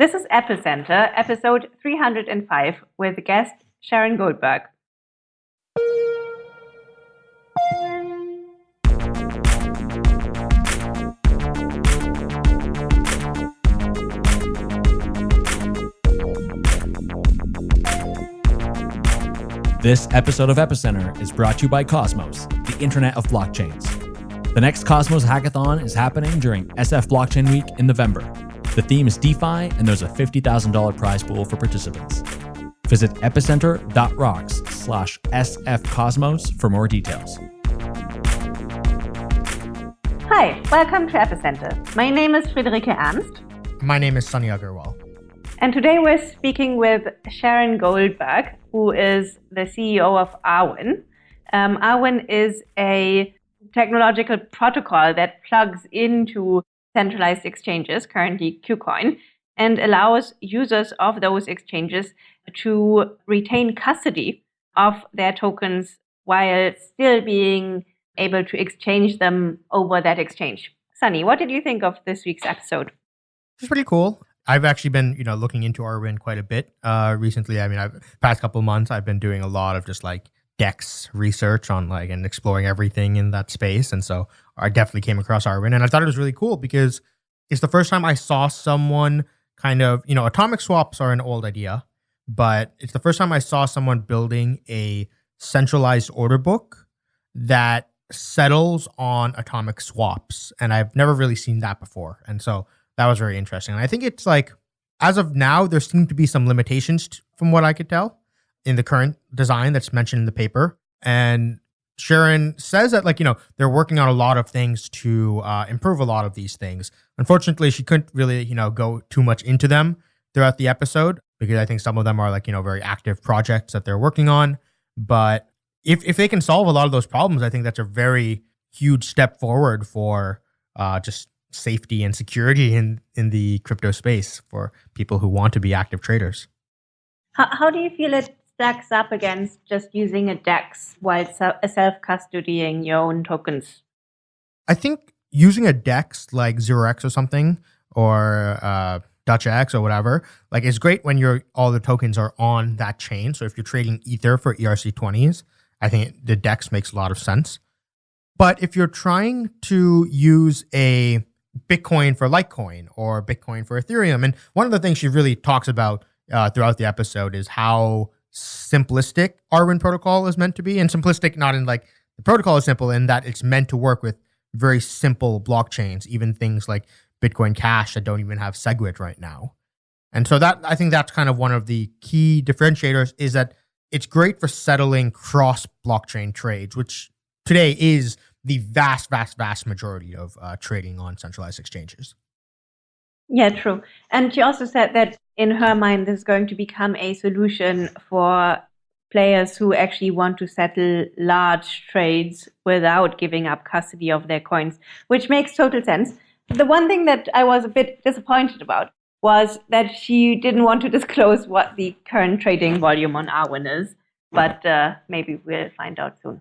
This is Epicenter, episode 305, with guest Sharon Goldberg. This episode of Epicenter is brought to you by Cosmos, the Internet of Blockchains. The next Cosmos Hackathon is happening during SF Blockchain Week in November. The theme is DeFi, and there's a $50,000 prize pool for participants. Visit epicenter.rocks slash sfcosmos for more details. Hi, welcome to Epicenter. My name is Friederike Ernst. My name is Sunny Agarwal. And today we're speaking with Sharon Goldberg, who is the CEO of Arwen. Um, Arwen is a technological protocol that plugs into centralized exchanges, currently KuCoin, and allows users of those exchanges to retain custody of their tokens while still being able to exchange them over that exchange. Sunny, what did you think of this week's episode? It's pretty cool. I've actually been, you know, looking into Arwen quite a bit uh, recently. I mean, I've past couple months, I've been doing a lot of just like Dex research on like and exploring everything in that space, and so I definitely came across Arwen, and I thought it was really cool because it's the first time I saw someone kind of, you know, atomic swaps are an old idea, but it's the first time I saw someone building a centralized order book that settles on atomic swaps. And I've never really seen that before. And so that was very interesting. And I think it's like, as of now, there seem to be some limitations from what I could tell in the current design that's mentioned in the paper. And Sharon says that, like, you know, they're working on a lot of things to uh, improve a lot of these things. Unfortunately, she couldn't really, you know, go too much into them throughout the episode because I think some of them are like, you know, very active projects that they're working on. But if, if they can solve a lot of those problems, I think that's a very huge step forward for uh, just safety and security in, in the crypto space for people who want to be active traders. How, how do you feel it stacks up against just using a DEX while self custodying your own tokens? I think using a DEX like ZeroX or something or uh, DutchX or whatever, like it's great when your all the tokens are on that chain. So if you're trading Ether for ERC20s, I think the DEX makes a lot of sense. But if you're trying to use a Bitcoin for Litecoin or Bitcoin for Ethereum, and one of the things she really talks about uh, throughout the episode is how simplistic Arwen protocol is meant to be, and simplistic not in like the protocol is simple in that it's meant to work with very simple blockchains, even things like Bitcoin Cash that don't even have SegWit right now. And so that I think that's kind of one of the key differentiators is that it's great for settling cross blockchain trades, which today is the vast, vast, vast majority of uh, trading on centralized exchanges. Yeah, true. And she also said that in her mind, this is going to become a solution for players who actually want to settle large trades without giving up custody of their coins, which makes total sense. The one thing that I was a bit disappointed about was that she didn't want to disclose what the current trading volume on Arwen is, but uh, maybe we'll find out soon.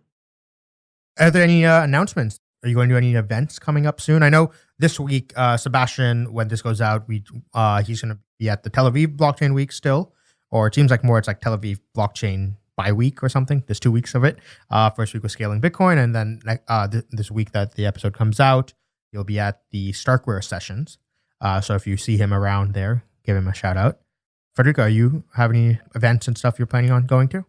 Are there any uh, announcements? Are you going to do any events coming up soon? I know this week, uh, Sebastian, when this goes out, we uh, he's going to be at the Tel Aviv Blockchain Week still, or it seems like more it's like Tel Aviv Blockchain by week or something. There's two weeks of it. Uh, first week was scaling Bitcoin, and then uh, th- this week that the episode comes out, you'll be at the Starkware sessions. Uh, so if you see him around there, give him a shout out. Friederike, you have any events and stuff you're planning on going to?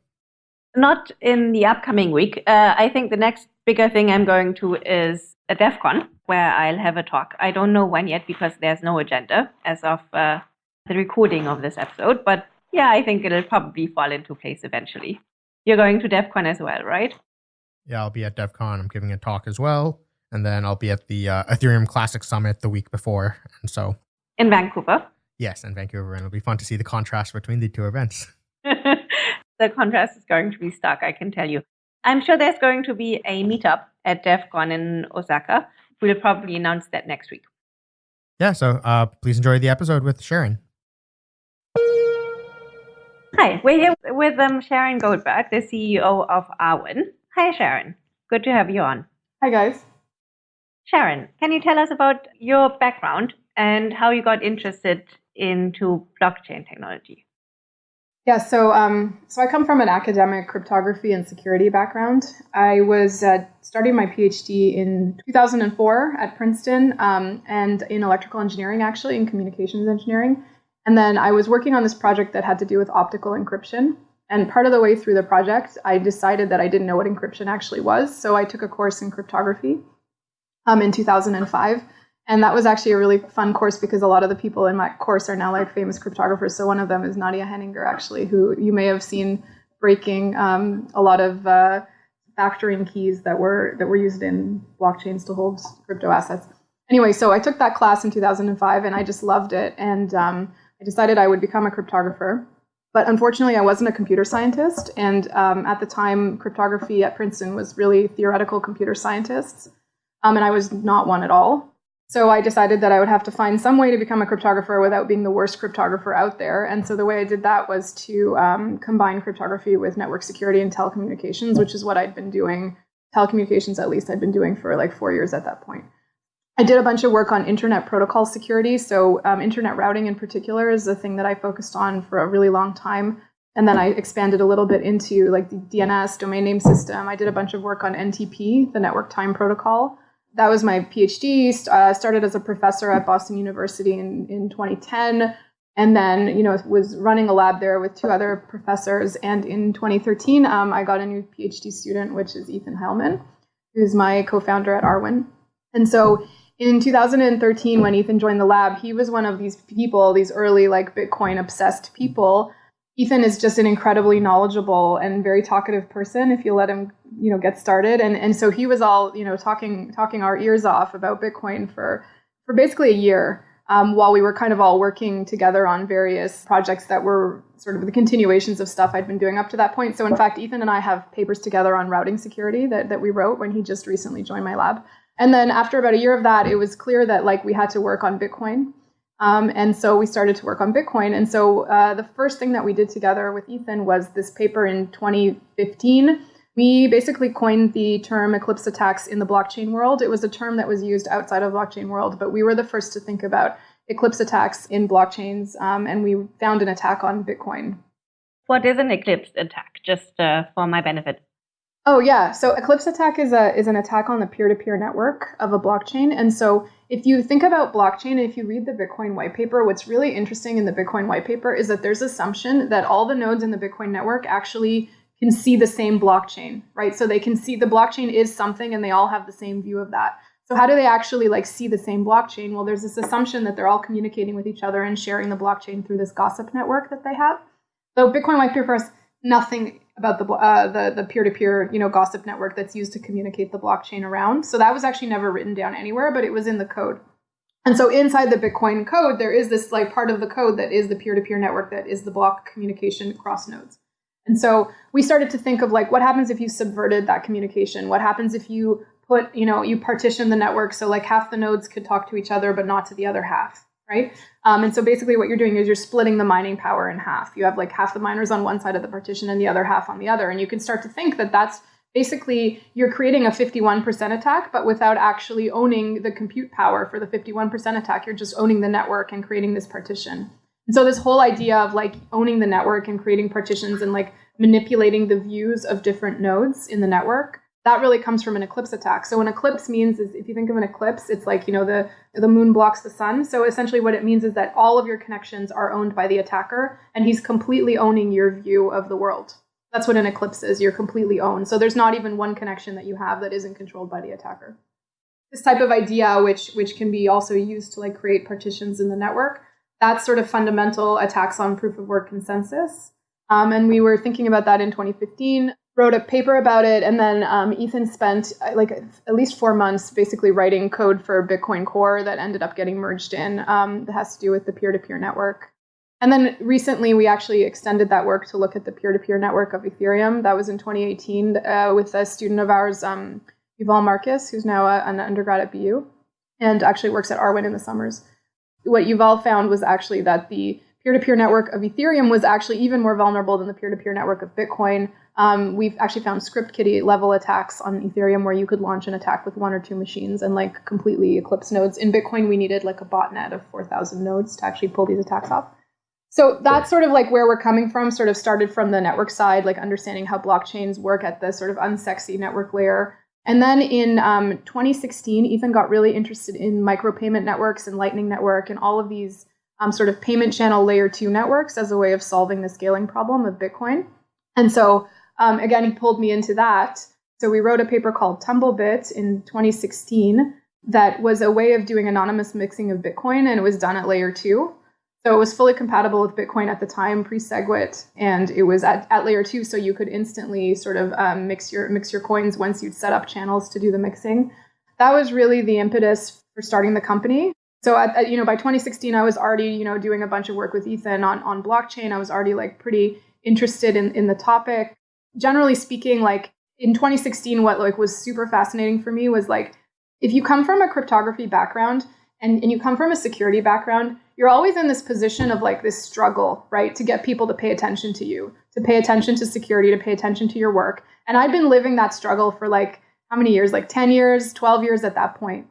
Not in the upcoming week. Uh, I think the next bigger thing I'm going to is a Devcon where I'll have a talk. I don't know when yet because there's no agenda as of uh, the recording of this episode. But yeah, I think it'll probably fall into place eventually. You're going to Devcon as well, right? Yeah, I'll be at Devcon. I'm giving a talk as well. And then I'll be at the uh, Ethereum Classic Summit the week before. And so. In Vancouver? Yes, in Vancouver. And it'll be fun to see the contrast between the two events. the contrast is going to be stark, I can tell you. I'm sure there's going to be a meetup at Devcon in Osaka we'll probably announce that next week. Yeah, so uh, please enjoy the episode with Sharon. Hi, we're here with um, Sharon Goldberg, the CEO of Arwen. Hi, Sharon. Good to have you on. Hi, guys. Sharon, can you tell us about your background and how you got interested into blockchain technology? Yeah, so um, so I come from an academic cryptography and security background. I was uh, starting my PhD in 2004 at Princeton, um, and in electrical engineering, actually in communications engineering. And then I was working on this project that had to do with optical encryption. And part of the way through the project, I decided that I didn't know what encryption actually was. So I took a course in cryptography um, in 2005. And that was actually a really fun course because a lot of the people in my course are now like famous cryptographers. So one of them is Nadia Heninger, actually, who you may have seen breaking um, a lot of uh, factoring keys that were that were used in blockchains to hold crypto assets. Anyway, so I took that class in 2005 and I just loved it. And um, I decided I would become a cryptographer. But unfortunately, I wasn't a computer scientist. And um, at the time, cryptography at Princeton was really theoretical computer scientists. Um, and I was not one at all. So I decided that I would have to find some way to become a cryptographer without being the worst cryptographer out there. And so the way I did that was to um, combine cryptography with network security and telecommunications, which is what I'd been doing, telecommunications at least, I'd been doing for like four years at that point. I did a bunch of work on internet protocol security. So um, internet routing in particular is a thing that I focused on for a really long time. And then I expanded a little bit into like the DNS domain name system. I did a bunch of work on NTP, the network time protocol. That was my PhD. Uh, started as a professor at Boston University in, in 2010 and then you know was running a lab there with two other professors and in 2013 um, i got a new phd student which is ethan heilman who's my co-founder at arwen and so in 2013 when ethan joined the lab he was one of these people these early like bitcoin obsessed people ethan is just an incredibly knowledgeable and very talkative person if you let him you know get started and and so he was all you know talking talking our ears off about bitcoin for for basically a year um, while we were kind of all working together on various projects that were sort of the continuations of stuff I'd been doing up to that point. So in fact, Ethan and I have papers together on routing security that, that we wrote when he just recently joined my lab. And then after about a year of that, it was clear that like we had to work on Bitcoin. Um, and so we started to work on Bitcoin. And so uh, the first thing that we did together with Ethan was this paper in 2015. We basically coined the term eclipse attacks in the blockchain world. It was a term that was used outside of blockchain world, but we were the first to think about eclipse attacks in blockchains, um, and we found an attack on Bitcoin. What is an eclipse attack, just uh, for my benefit? Oh yeah, so Eclipse attack is a is an attack on the peer-to-peer network of a blockchain. And so if you think about blockchain if you read the Bitcoin white paper, what's really interesting in the Bitcoin white paper is that there's assumption that all the nodes in the Bitcoin network actually can see the same blockchain, right? So they can see the blockchain is something and they all have the same view of that. So how do they actually like see the same blockchain? Well, there's this assumption that they're all communicating with each other and sharing the blockchain through this gossip network that they have. So Bitcoin white paper has nothing about the uh, the the peer to peer you know gossip network that's used to communicate the blockchain around. So that was actually never written down anywhere, but it was in the code. And so inside the Bitcoin code, there is this like part of the code that is the peer to peer network that is the block communication cross nodes. And so we started to think of like what happens if you subverted that communication? What happens if you put you know you partition the network so like half the nodes could talk to each other but not to the other half? Right? Um, and so basically what you're doing is you're splitting the mining power in half. You have like half the miners on one side of the partition and the other half on the other. And you can start to think that that's basically you're creating a 51% attack, but without actually owning the compute power for the 51% attack. You're just owning the network and creating this partition. And so this whole idea of like owning the network and creating partitions and like manipulating the views of different nodes in the network that really comes from an eclipse attack. So an eclipse means is if you think of an eclipse, it's like, you know, the the moon blocks the sun. So essentially what it means is that all of your connections are owned by the attacker and he's completely owning your view of the world. That's what an eclipse is. You're completely owned. So there's not even one connection that you have that isn't controlled by the attacker. This type of idea which which can be also used to like create partitions in the network, that's sort of fundamental attacks on proof of work consensus. Um, and we were thinking about that in 2015 wrote a paper about it, and then um, Ethan spent uh, like at least four months basically writing code for Bitcoin Core that ended up getting merged in. Um, that has to do with the peer-to-peer network. And then recently, we actually extended that work to look at the peer-to-peer network of Ethereum. That was in 2018 uh, with a student of ours, um, Yuval Marcus, who's now a, an undergrad at BU and actually works at Arwen in the summers. What Yuval found was actually that the peer-to-peer network of Ethereum was actually even more vulnerable than the peer-to-peer network of Bitcoin Um, we've actually found script kiddie level attacks on Ethereum where you could launch an attack with one or two machines and like completely eclipse nodes. In Bitcoin, we needed like a botnet of 4,000 nodes to actually pull these attacks off. So that's sort of like where we're coming from, sort of started from the network side, like understanding how blockchains work at the sort of unsexy network layer. And then in um, 2016, Ethan got really interested in micropayment networks and Lightning Network and all of these um, sort of payment channel layer two networks as a way of solving the scaling problem of Bitcoin. And so, um, again, he pulled me into that. So we wrote a paper called Tumblebit in 2016 that was a way of doing anonymous mixing of Bitcoin, and it was done at layer two. So it was fully compatible with Bitcoin at the time, pre-SegWit, and it was at, at layer two, so you could instantly sort of um, mix your mix your coins once you'd set up channels to do the mixing. That was really the impetus for starting the company. So at, at, you know by 2016, I was already you know doing a bunch of work with Ethan on on blockchain. I was already like pretty interested in in the topic. Generally speaking, like in 2016, what like was super fascinating for me was like if you come from a cryptography background and, and you come from a security background, you're always in this position of like this struggle, right? To get people to pay attention to you, to pay attention to security, to pay attention to your work. And I'd been living that struggle for like how many years? Like 10 years, 12 years at that point.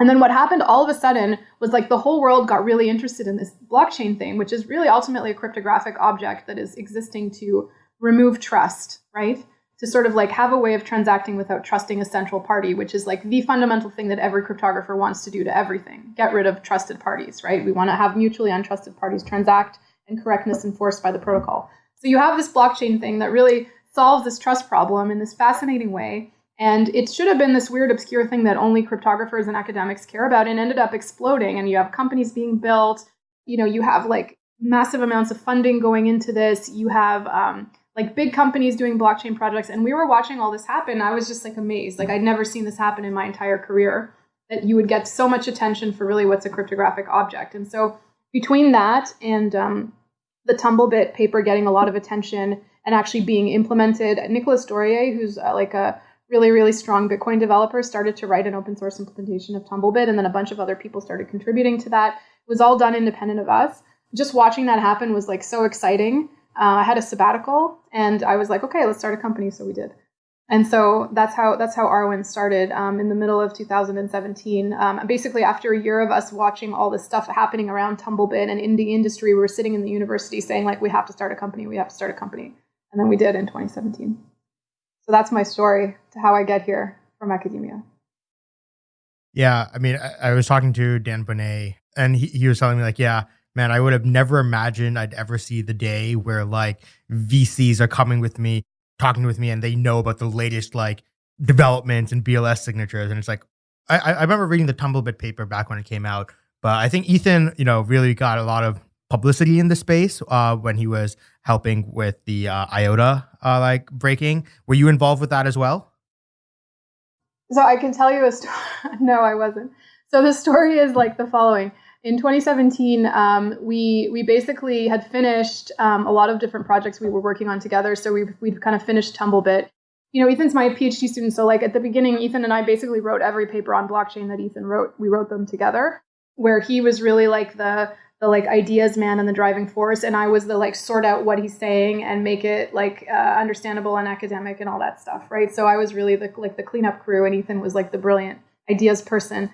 And then what happened all of a sudden was like the whole world got really interested in this blockchain thing, which is really ultimately a cryptographic object that is existing to remove trust, right? to sort of like have a way of transacting without trusting a central party, which is like the fundamental thing that every cryptographer wants to do to everything. Get rid of trusted parties, right? We want to have mutually untrusted parties transact and correctness enforced by the protocol. So you have this blockchain thing that really solves this trust problem in this fascinating way. And it should have been this weird, obscure thing that only cryptographers and academics care about and ended up exploding. And you have companies being built, you know, you have like massive amounts of funding going into this. You have um, like big companies doing blockchain projects and we were watching all this happen i was just like amazed. Like i'd never seen this happen in my entire career that you would get so much attention for really what's a cryptographic object. And so between that and um, the tumblebit paper getting a lot of attention and actually being implemented nicolas dorier who's uh, like a really really strong bitcoin developer started to write an open source implementation of tumblebit and then a bunch of other people started contributing to that. It was all done independent of us. Just watching that happen was like so exciting uh, I had a sabbatical, and I was like, okay, let's start a company. So we did, and so that's how that's how Arwen started um, in the middle of 2017. Um, basically, after a year of us watching all this stuff happening around Tumblebit and in the industry, we were sitting in the university saying like, we have to start a company, we have to start a company, and then we did in 2017. So that's my story to how I get here from academia. Yeah, I mean, I, I was talking to Dan Boneh, and he, he was telling me like, yeah man, I would have never imagined I'd ever see the day where like VCs are coming with me, talking with me, and they know about the latest like developments and BLS signatures. And it's like, I, I remember reading the Tumblebit paper back when it came out, but I think Ethan, you know, really got a lot of publicity in the space uh, when he was helping with the uh, IOTA uh, like breaking. Were you involved with that as well? So I can tell you a story. no, I wasn't. So the story is like the following in 2017, um, we we basically had finished um, a lot of different projects we were working on together. So we we kind of finished Tumblebit. You know, Ethan's my PhD student, so like at the beginning, Ethan and I basically wrote every paper on blockchain that Ethan wrote. We wrote them together, where he was really like the the like ideas man and the driving force, and I was the like sort out what he's saying and make it like uh, understandable and academic and all that stuff, right? So I was really the like the cleanup crew, and Ethan was like the brilliant ideas person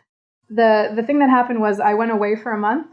the the thing that happened was I went away for a month,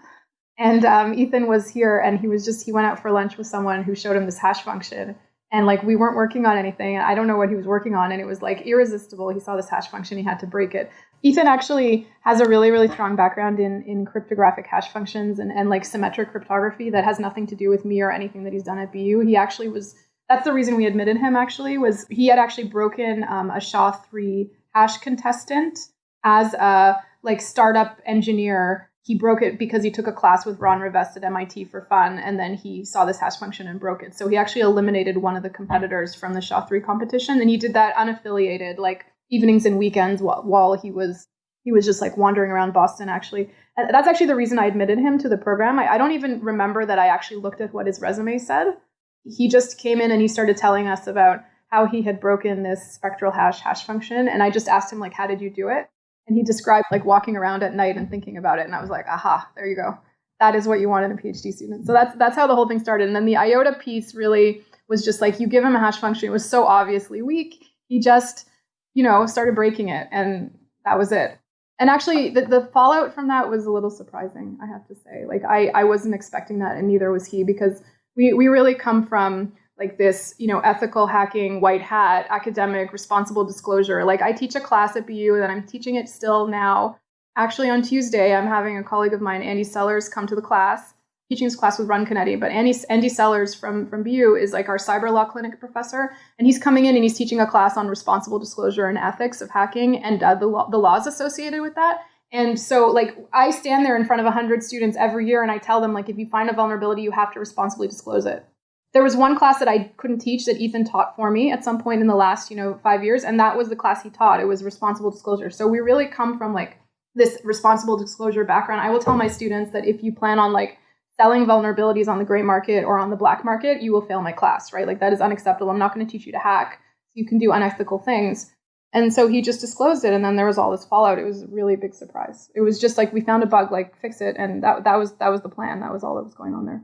and um, Ethan was here, and he was just he went out for lunch with someone who showed him this hash function, and like we weren't working on anything. I don't know what he was working on, and it was like irresistible. He saw this hash function, he had to break it. Ethan actually has a really really strong background in in cryptographic hash functions and and like symmetric cryptography that has nothing to do with me or anything that he's done at BU. He actually was. That's the reason we admitted him. Actually, was he had actually broken um, a SHA three hash contestant as a like startup engineer. He broke it because he took a class with Ron Rivest at MIT for fun, and then he saw this hash function and broke it. So he actually eliminated one of the competitors from the SHA-3 competition, and he did that unaffiliated, like evenings and weekends while, while he was he was just like wandering around Boston actually. And that's actually the reason I admitted him to the program. I, I, don't even remember that I actually looked at what his resume said. He just came in and he started telling us about how he had broken this spectral hash hash function. And I just asked him like, how did you do it? And he described like walking around at night and thinking about it. And I was like, aha, there you go. That is what you want in a PhD student. So that's that's how the whole thing started. And then the IOTA piece really was just like you give him a hash function. It was so obviously weak. He just, you know, started breaking it, and that was it. And actually, the, the fallout from that was a little surprising. I have to say, like I I wasn't expecting that, and neither was he, because we we really come from like this, you know, ethical hacking, white hat, academic, responsible disclosure. Like I teach a class at BU that I'm teaching it still now. Actually, on Tuesday, I'm having a colleague of mine, Andy Sellars, come to the class, teaching this class with Ran Canetti. But Andy, Andy Sellars from, from BU is like our cyber law clinic professor. And he's coming in and he's teaching a class on responsible disclosure and ethics of hacking and uh, the, the laws associated with that. And so, like, I stand there in front of 100 students every year and I tell them, like, if you find a vulnerability, you have to responsibly disclose it there was one class that I couldn't teach that Ethan taught for me at some point in the last, you know, five years, and that was the class he taught. It was responsible disclosure. So we really come from like this responsible disclosure background. I will tell my students that if you plan on like selling vulnerabilities on the gray market or on the black market, you will fail my class, right? Like that is unacceptable. I'm not going to teach you to hack. You can do unethical things. And so he just disclosed it, and then there was all this fallout. It was a really big surprise. It was just like we found a bug, like fix it, and that that was that was the plan. That was all that was going on there.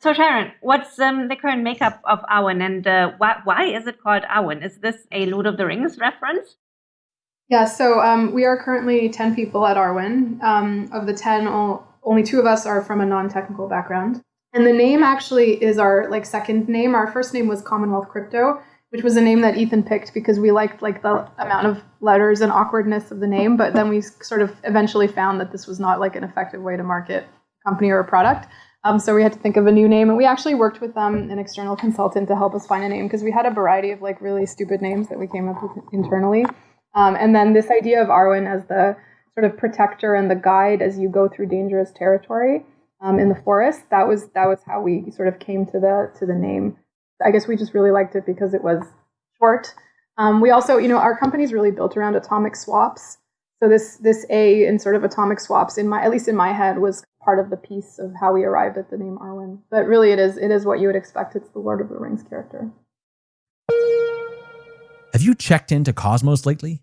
So Sharon, what's um, the current makeup of Arwen, and uh, why, why is it called Arwen? Is this a Lord of the Rings reference? Yeah, so um, we are currently 10 people at Arwen. Um, of the 10, only two of us are from a non-technical background. And the name actually is our like second name. Our first name was Commonwealth Crypto, which was a name that Ethan picked because we liked like the amount of letters and awkwardness of the name. But then we sort of eventually found that this was not like an effective way to market a company or a product. Um, so we had to think of a new name, and we actually worked with um, an external consultant to help us find a name because we had a variety of like really stupid names that we came up with internally. Um, and then this idea of Arwen as the sort of protector and the guide as you go through dangerous territory um, in the forest. That was that was how we sort of came to the to the name. I guess we just really liked it because it was short. Um, we also, you know, our company's really built around atomic swaps. So this this A in sort of atomic swaps in my at least in my head was part of the piece of how we arrived at the name Arwen. But really, it is it is what you would expect. It's the Lord of the Rings character. Have you checked into Cosmos lately?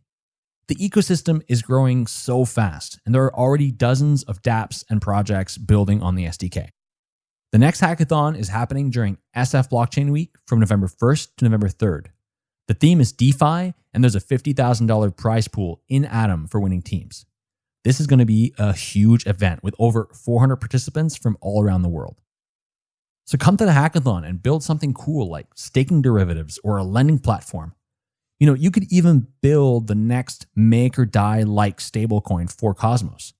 The ecosystem is growing so fast, and there are already dozens of dApps and projects building on the SDK. The next hackathon is happening during SF Blockchain Week from November 1st to November 3rd. The theme is DeFi, and there's a $50,000 prize pool in Atom for winning teams. This is going to be a huge event with over 400 participants from all around the world. So come to the hackathon and build something cool like staking derivatives or a lending platform. You know, you could even build the next MakerDAO like stablecoin for Cosmos.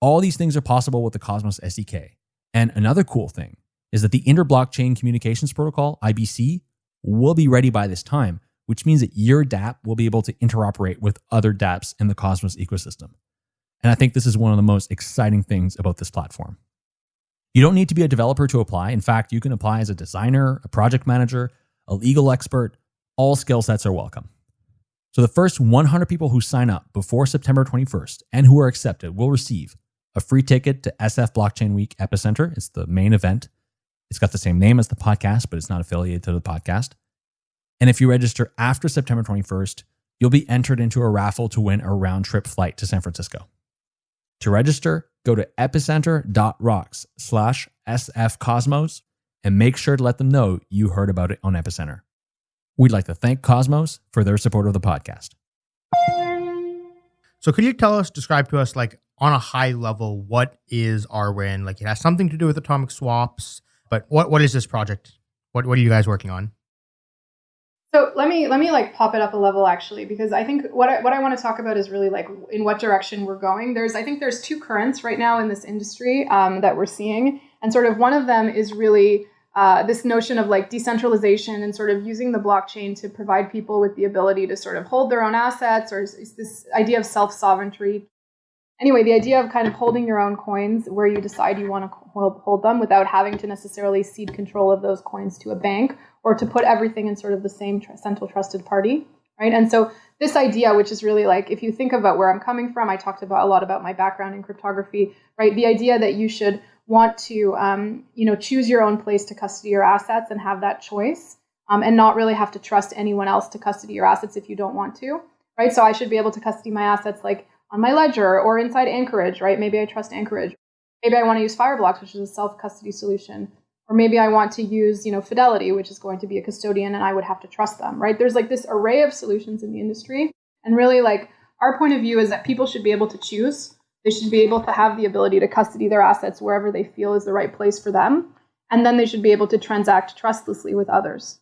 All these things are possible with the Cosmos SDK. And another cool thing is that the Interblockchain Communications Protocol, IBC, will be ready by this time, which means that your dApp will be able to interoperate with other dApps in the Cosmos ecosystem. And I think this is one of the most exciting things about this platform. You don't need to be a developer to apply. In fact, you can apply as a designer, a project manager, a legal expert. All skill sets are welcome. So the first 100 people who sign up before September 21st and who are accepted will receive a free ticket to SF Blockchain Week Epicenter. It's the main event. It's got the same name as the podcast, but it's not affiliated to the podcast. And if you register after September 21st, you'll be entered into a raffle to win a round trip flight to San Francisco. To register, go to epicenter.rocks slash sfcosmos and make sure to let them know you heard about it on Epicenter. We'd like to thank Cosmos for their support of the podcast. So could you tell us, describe to us, like on a high level, what is Arwen? Like it has something to do with atomic swaps, but what, what is this project? What, what are you guys working on? So let me let me like pop it up a level actually because I think what I, what I want to talk about is really like in what direction we're going. There's I think there's two currents right now in this industry um, that we're seeing, and sort of one of them is really uh, this notion of like decentralization and sort of using the blockchain to provide people with the ability to sort of hold their own assets, or is this idea of self sovereignty. Anyway, the idea of kind of holding your own coins where you decide you want to hold them without having to necessarily cede control of those coins to a bank or to put everything in sort of the same tr- central trusted party, right? And so this idea, which is really like, if you think about where I'm coming from, I talked about a lot about my background in cryptography, right? The idea that you should want to, um, you know, choose your own place to custody your assets and have that choice, um, and not really have to trust anyone else to custody your assets if you don't want to, right? So I should be able to custody my assets like on my ledger or inside Anchorage, right? Maybe I trust Anchorage. Maybe I want to use Fireblocks, which is a self custody solution. Or maybe I want to use, you know, Fidelity, which is going to be a custodian and I would have to trust them, right? There's like this array of solutions in the industry. And really like our point of view is that people should be able to choose. They should be able to have the ability to custody their assets wherever they feel is the right place for them. And then they should be able to transact trustlessly with others.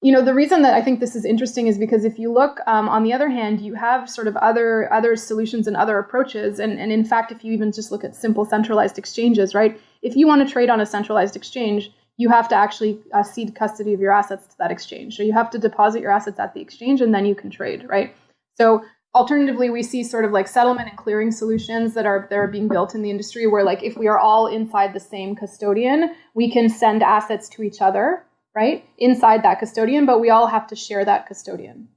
You know, the reason that I think this is interesting is because if you look, um, on the other hand, you have sort of other other solutions and other approaches. And, and in fact, if you even just look at simple centralized exchanges, right? If you want to trade on a centralized exchange, you have to actually uh, cede custody of your assets to that exchange. So you have to deposit your assets at the exchange and then you can trade, right? So alternatively, we see sort of like settlement and clearing solutions that are that are being built in the industry where like if we are all inside the same custodian, we can send assets to each other right, inside that custodian, but we all have to share that custodian.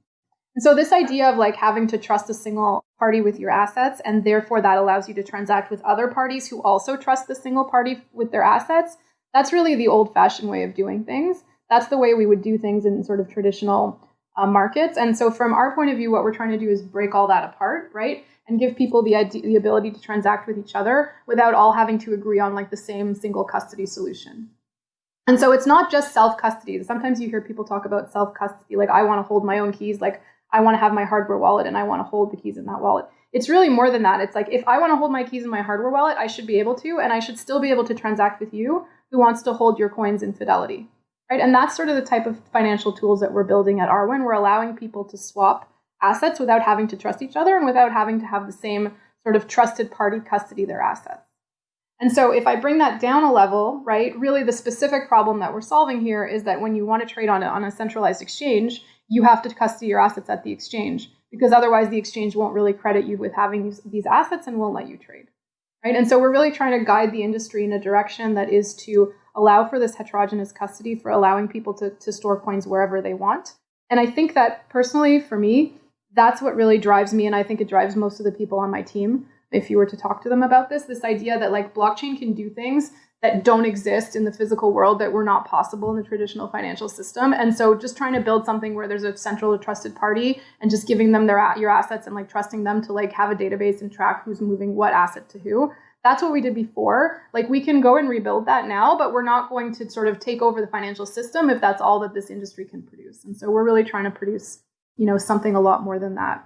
And so this idea of like having to trust a single party with your assets, and therefore that allows you to transact with other parties who also trust the single party with their assets, that's really the old fashioned way of doing things. That's the way we would do things in sort of traditional uh, markets. And so from our point of view, what we're trying to do is break all that apart, right? And give people the, idea, the ability to transact with each other without all having to agree on like the same single custody solution. And so it's not just self custody. Sometimes you hear people talk about self custody, like I want to hold my own keys, like I want to have my hardware wallet and I want to hold the keys in that wallet. It's really more than that. It's like if I want to hold my keys in my hardware wallet, I should be able to, and I should still be able to transact with you who wants to hold your coins in Fidelity. Right? And that's sort of the type of financial tools that we're building at Arwen. We're allowing people to swap assets without having to trust each other and without having to have the same sort of trusted party custody their assets. And so if I bring that down a level, right, really the specific problem that we're solving here is that when you want to trade on a, on a centralized exchange, you have to custody your assets at the exchange because otherwise the exchange won't really credit you with having these, assets and won't let you trade. Right? And so we're really trying to guide the industry in a direction that is to allow for this heterogeneous custody for allowing people to, to store coins wherever they want. And I think that personally, for me, that's what really drives me. And I think it drives most of the people on my team if you were to talk to them about this this idea that like blockchain can do things that don't exist in the physical world that were not possible in the traditional financial system. And so just trying to build something where there's a central trusted party and just giving them their your assets and like trusting them to like have a database and track who's moving what asset to who that's what we did before. Like we can go and rebuild that now but we're not going to sort of take over the financial system if that's all that this industry can produce. And so we're really trying to produce you know something a lot more than that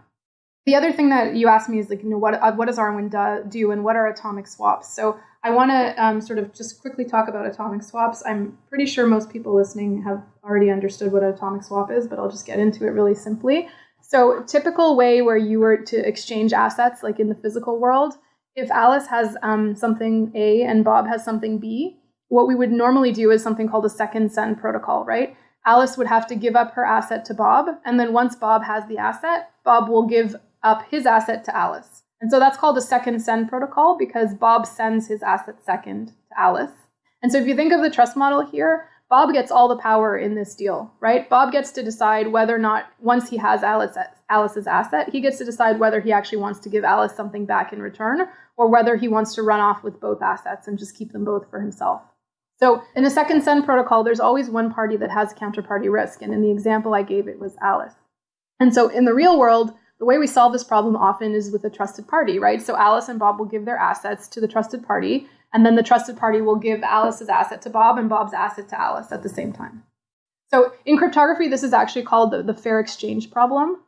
the other thing that you asked me is like, you know, what uh, what does Arwen do, do, and what are atomic swaps? So I want to um, sort of just quickly talk about atomic swaps. I'm pretty sure most people listening have already understood what an atomic swap is, but I'll just get into it really simply. So typical way where you were to exchange assets, like in the physical world, if Alice has um, something A and Bob has something B, what we would normally do is something called a second send protocol, right? Alice would have to give up her asset to Bob, and then once Bob has the asset, Bob will give up his asset to Alice. And so that's called a second send protocol because Bob sends his asset second to Alice. And so if you think of the trust model here, Bob gets all the power in this deal, right? Bob gets to decide whether or not, once he has Alice, Alice's asset, he gets to decide whether he actually wants to give Alice something back in return or whether he wants to run off with both assets and just keep them both for himself. So in a second send protocol, there's always one party that has counterparty risk. And in the example I gave, it was Alice. And so in the real world, the way we solve this problem often is with a trusted party, right? So Alice and Bob will give their assets to the trusted party, and then the trusted party will give Alice's asset to Bob and Bob's asset to Alice at the same time. So in cryptography, this is actually called the, the fair exchange problem.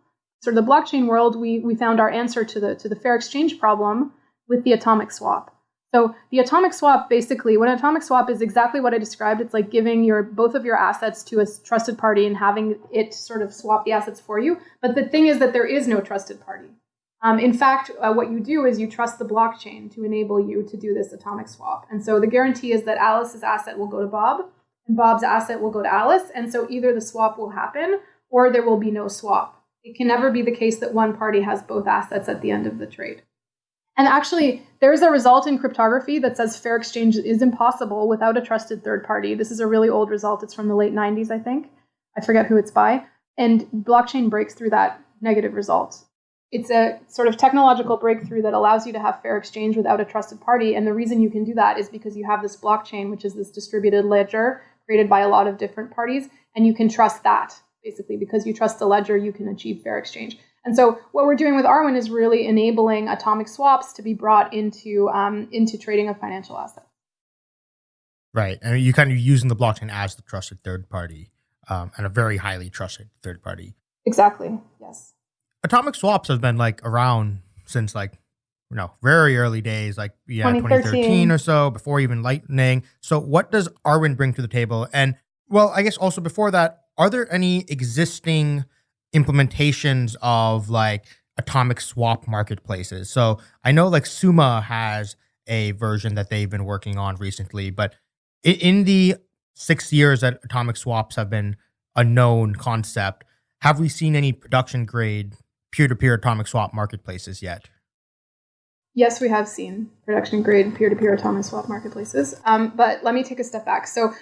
So in the blockchain world, we, we found our answer to the, to the fair exchange problem with the atomic swap. So the atomic swap basically, when atomic swap is exactly what I described, it's like giving your both of your assets to a trusted party and having it sort of swap the assets for you. But the thing is that there is no trusted party. Um, in fact, uh, what you do is you trust the blockchain to enable you to do this atomic swap. And so the guarantee is that Alice's asset will go to Bob and Bob's asset will go to Alice. And so either the swap will happen or there will be no swap. It can never be the case that one party has both assets at the end of the trade. And actually, there's a result in cryptography that says fair exchange is impossible without a trusted third party. This is a really old result. It's from the late 90s, I think. I forget who it's by. And blockchain breaks through that negative result. It's a sort of technological breakthrough that allows you to have fair exchange without a trusted party. And the reason you can do that is because you have this blockchain, which is this distributed ledger created by a lot of different parties, and you can trust that. Basically, because you trust the ledger, you can achieve fair exchange. And so what we're doing with Arwen is really enabling atomic swaps to be brought into um, into trading of financial assets. Right. And you're kind of using the blockchain as the trusted third party um, and a very highly trusted third party. Exactly. Yes. Atomic swaps have been like around since like you know very early days, like yeah, 2013. 2013 or so, before even Lightning. So what does Arwen bring to the table? And well, I guess also before that, are there any existing implementations of like atomic swap marketplaces? So I know like Summa has a version that they've been working on recently, but in the six years that atomic swaps have been a known concept, have we seen any production grade peer-to-peer atomic swap marketplaces yet? Yes, we have seen production grade peer to peer atomic swap marketplaces. Um, but let me take a step back. So,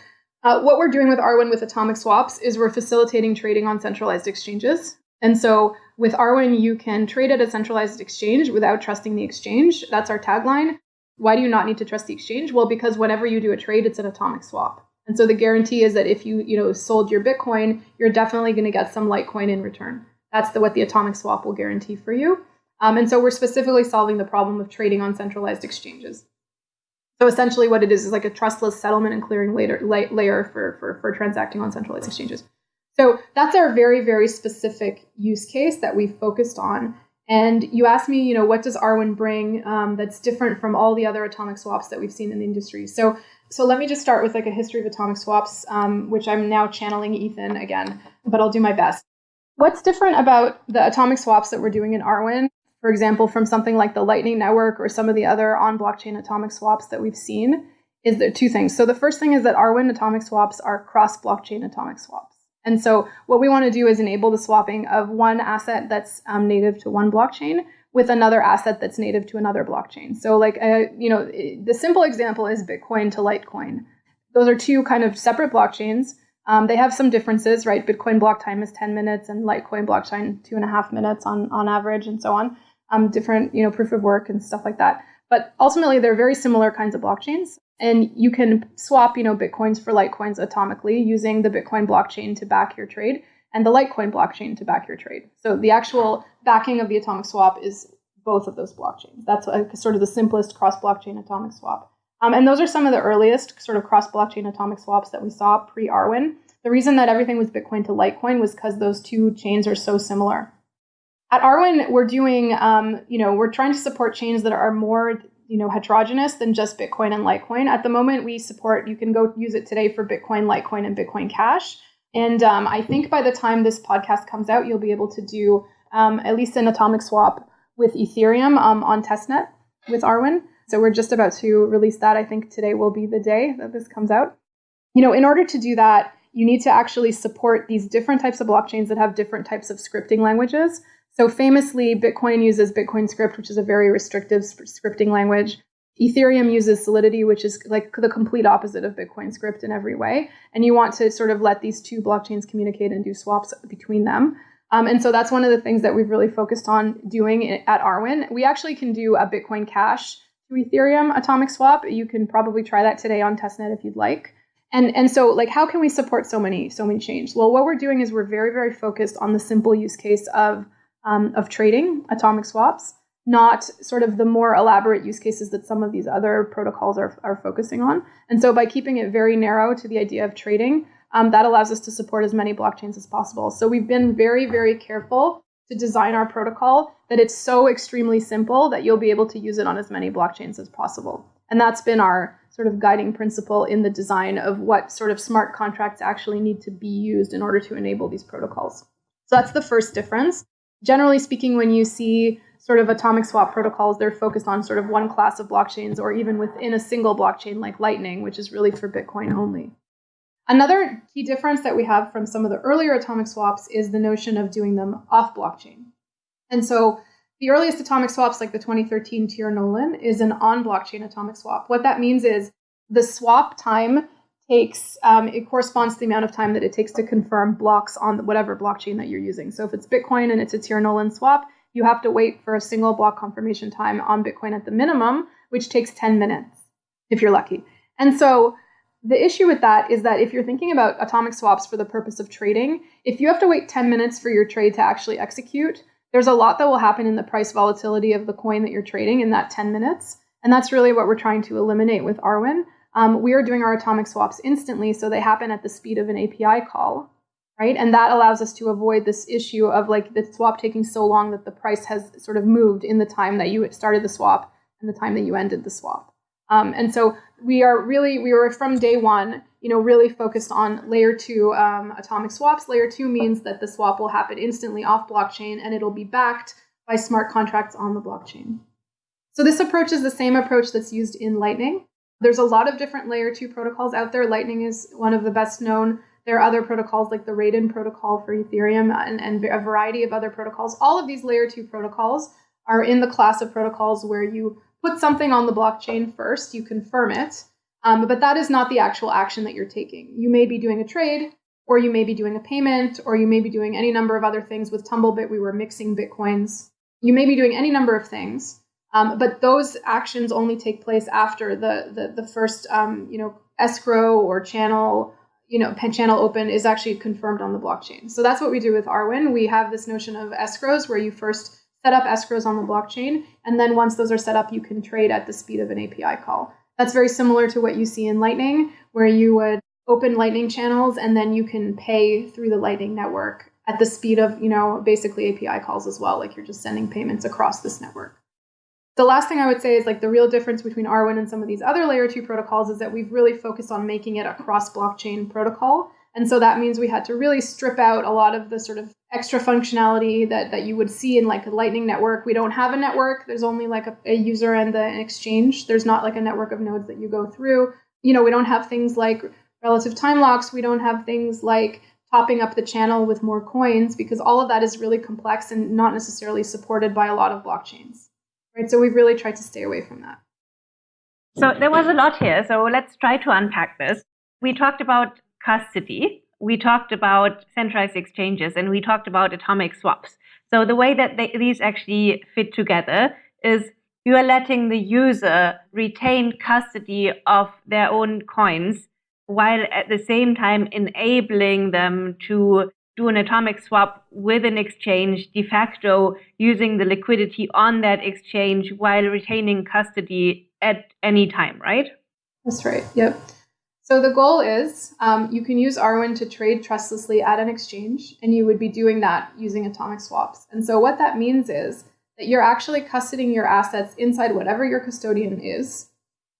uh, what we're doing with Arwen with atomic swaps is we're facilitating trading on centralized exchanges. And so, with Arwen, you can trade at a centralized exchange without trusting the exchange. That's our tagline. Why do you not need to trust the exchange? Well, because whenever you do a trade, it's an atomic swap. And so the guarantee is that if you, you know, sold your Bitcoin, you're definitely going to get some Litecoin in return. That's the, what the atomic swap will guarantee for you. Um, and so we're specifically solving the problem of trading on centralized exchanges. So essentially, what it is is like a trustless settlement and clearing layer, la- layer for, for, for transacting on centralized exchanges. So that's our very, very specific use case that we focused on. And you asked me, you know, what does Arwen bring um, that's different from all the other atomic swaps that we've seen in the industry? So, so let me just start with like a history of atomic swaps, um, which I'm now channeling Ethan again, but I'll do my best. What's different about the atomic swaps that we're doing in Arwen for example, from something like the Lightning Network or some of the other on blockchain atomic swaps that we've seen, is there two things. So the first thing is that Arwen atomic swaps are cross blockchain atomic swaps. And so what we want to do is enable the swapping of one asset that's um, native to one blockchain with another asset that's native to another blockchain. So like, uh, you know, the simple example is Bitcoin to Litecoin. Those are two kind of separate blockchains. Um, they have some differences, right? Bitcoin block time is 10 minutes and Litecoin block time two and a half minutes on, on average and so on um, different you know proof of work and stuff like that. But ultimately, they're very similar kinds of blockchains, and you can swap you know bitcoins for litecoins atomically using the Bitcoin blockchain to back your trade and the Litecoin blockchain to back your trade. So the actual backing of the atomic swap is both of those blockchains. That's sort of the simplest cross blockchain atomic swap. Um, and those are some of the earliest sort of cross blockchain atomic swaps that we saw pre Arwen. The reason that everything was Bitcoin to Litecoin was because those two chains are so similar. At Arwen, we're doing, um, you know, we're trying to support chains that are more, you know, heterogeneous than just Bitcoin and Litecoin. At the moment, we support, you can go use it today for Bitcoin, Litecoin, and Bitcoin Cash. And um, I think by the time this podcast comes out, you'll be able to do um, at least an atomic swap with Ethereum um, on testnet with Arwen. So we're just about to release that. I think today will be the day that this comes out. You know, in order to do that, you need to actually support these different types of blockchains that have different types of scripting languages. So famously, Bitcoin uses Bitcoin script, which is a very restrictive scripting language. Ethereum uses Solidity, which is like the complete opposite of Bitcoin script in every way. And you want to sort of let these two blockchains communicate and do swaps between them. Um, and so that's one of the things that we've really focused on doing at Arwen. We actually can do a Bitcoin Cash to Ethereum atomic swap. You can probably try that today on testnet if you'd like. And and so like how can we support so many so many chains? Well, what we're doing is we're very very focused on the simple use case of um, of trading atomic swaps, not sort of the more elaborate use cases that some of these other protocols are, are focusing on. And so by keeping it very narrow to the idea of trading, um, that allows us to support as many blockchains as possible. So we've been very, very careful to design our protocol that it's so extremely simple that you'll be able to use it on as many blockchains as possible. And that's been our sort of guiding principle in the design of what sort of smart contracts actually need to be used in order to enable these protocols. So that's the first difference generally speaking, when you see sort of atomic swap protocols, they're focused on sort of one class of blockchains or even within a single blockchain like Lightning, which is really for Bitcoin only. Another key difference that we have from some of the earlier atomic swaps is the notion of doing them off blockchain. And so the earliest atomic swaps, like the 2013 Tier Nolan, is an on blockchain atomic swap. What that means is the swap time takes um, it corresponds to the amount of time that it takes to confirm blocks on whatever blockchain that you're using. So if it's Bitcoin and it's a Tier Nolan swap, you have to wait for a single block confirmation time on Bitcoin at the minimum, which takes 10 minutes if you're lucky. And so the issue with that is that if you're thinking about atomic swaps for the purpose of trading, if you have to wait 10 minutes for your trade to actually execute, there's a lot that will happen in the price volatility of the coin that you're trading in that 10 minutes. And that's really what we're trying to eliminate with Arwen. Um, we are doing our atomic swaps instantly, so they happen at the speed of an API call, right? And that allows us to avoid this issue of like the swap taking so long that the price has sort of moved in the time that you started the swap and the time that you ended the swap. Um, and so we are really, we were from day one, you know, really focused on layer two um, atomic swaps. Layer two means that the swap will happen instantly off blockchain and it'll be backed by smart contracts on the blockchain. So this approach is the same approach that's used in Lightning. There's a lot of different layer two protocols out there. Lightning is one of the best known. There are other protocols like the Raiden protocol for Ethereum and, and a variety of other protocols. All of these layer two protocols are in the class of protocols where you put something on the blockchain first, you confirm it, um, but that is not the actual action that you're taking. You may be doing a trade, or you may be doing a payment, or you may be doing any number of other things. With Tumblebit, we were mixing bitcoins. You may be doing any number of things. Um, but those actions only take place after the the, the first um, you know escrow or channel you know pen channel open is actually confirmed on the blockchain. So that's what we do with Arwen. We have this notion of escrows where you first set up escrows on the blockchain, and then once those are set up, you can trade at the speed of an API call. That's very similar to what you see in Lightning, where you would open Lightning channels and then you can pay through the Lightning network at the speed of you know basically API calls as well, like you're just sending payments across this network. The last thing I would say is like the real difference between Arwen and some of these other layer two protocols is that we've really focused on making it a cross blockchain protocol. And so that means we had to really strip out a lot of the sort of extra functionality that, that you would see in like a Lightning network. We don't have a network. There's only like a, a user and the, an exchange. There's not like a network of nodes that you go through. You know, we don't have things like relative time locks. We don't have things like topping up the channel with more coins because all of that is really complex and not necessarily supported by a lot of blockchains right? So we've really tried to stay away from that. So there was a lot here. So let's try to unpack this. We talked about custody. We talked about centralized exchanges and we talked about atomic swaps. So the way that they, these actually fit together is you are letting the user retain custody of their own coins while at the same time enabling them to do an atomic swap with an exchange de facto using the liquidity on that exchange while retaining custody at any time, right? That's right. Yep. So the goal is um, you can use Arwen to trade trustlessly at an exchange, and you would be doing that using atomic swaps. And so what that means is that you're actually custodying your assets inside whatever your custodian is,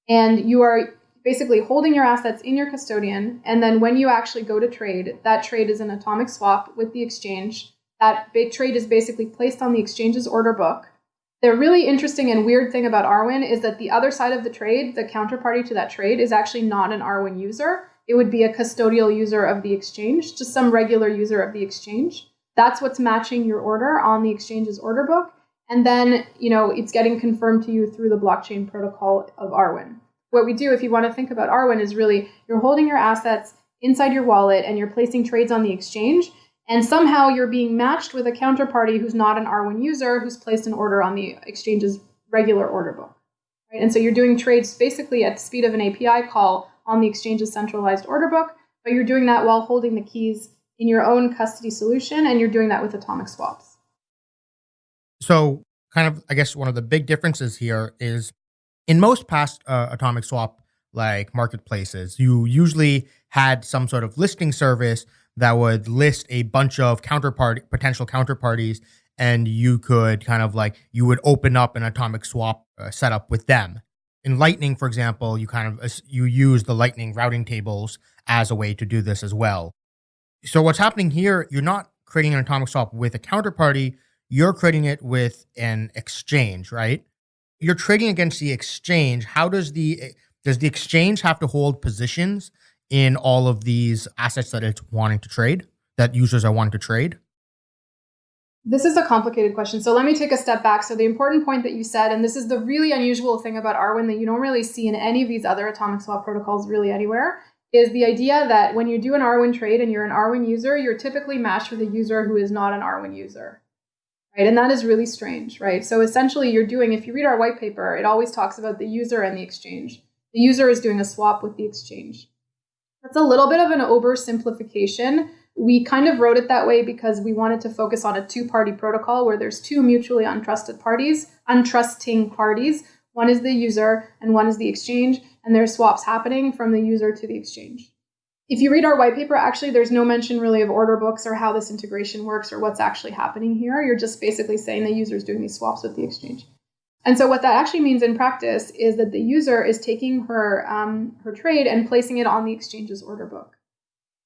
and you are basically holding your assets in your custodian. And then when you actually go to trade, that trade is an atomic swap with the exchange. That big trade is basically placed on the exchange's order book. The really interesting and weird thing about Arwen is that the other side of the trade, the counterparty to that trade, is actually not an Arwen user. It would be a custodial user of the exchange, just some regular user of the exchange. That's what's matching your order on the exchange's order book. And then, you know, it's getting confirmed to you through the blockchain protocol of Arwen what we do if you want to think about Arwen is really you're holding your assets inside your wallet and you're placing trades on the exchange and somehow you're being matched with a counterparty who's not an Arwen user who's placed an order on the exchange's regular order book. Right? And so you're doing trades basically at the speed of an API call on the exchange's centralized order book, but you're doing that while holding the keys in your own custody solution and you're doing that with atomic swaps. So, kind of, I guess one of the big differences here is in most past uh, atomic swap like marketplaces, you usually had some sort of listing service that would list a bunch of counterpart potential counterparties and you could kind of like you would open up an atomic swap uh, setup with them. In lightning for example you kind of you use the lightning routing tables as a way to do this as well. So what's happening here you're not creating an atomic swap with a counterparty you're creating it with an exchange right you're trading against the exchange. How does the does the exchange have to hold positions in all of these assets that it's wanting to trade that users are wanting to trade? This is a complicated question. So let me take a step back. So the important point that you said, and this is the really unusual thing about Arwen that you don't really see in any of these other atomic swap protocols really anywhere, is the idea that when you do an Arwen trade and you're an Arwen user, you're typically matched with a user who is not an Arwen user right? And that is really strange, right? So essentially, you're doing, if you read our white paper, it always talks about the user and the exchange. The user is doing a swap with the exchange. That's a little bit of an oversimplification. We kind of wrote it that way because we wanted to focus on a two party protocol where there's two mutually untrusted parties, untrusting parties. One is the user and one is the exchange. and there's swaps happening from the user to the exchange. If you read our white paper, actually, there's no mention really of order books or how this integration works or what's actually happening here. You're just basically saying the user is doing these swaps with the exchange. And so what that actually means in practice is that the user is taking her um, her trade and placing it on the exchange's order book.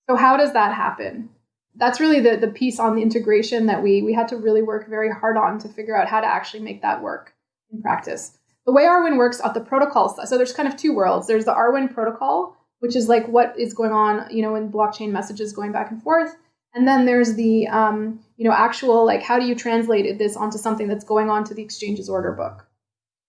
So how does that happen? That's really the, the piece on the integration that we we had to really work very hard on to figure out how to actually make that work in practice. The way Arwen works at the protocol so there's kind of two worlds. There's the Arwen protocol, which is like what is going on, you know, in blockchain messages going back and forth. And then there's the, um, you know, actual like how do you translate this onto something that's going on to the exchange's order book.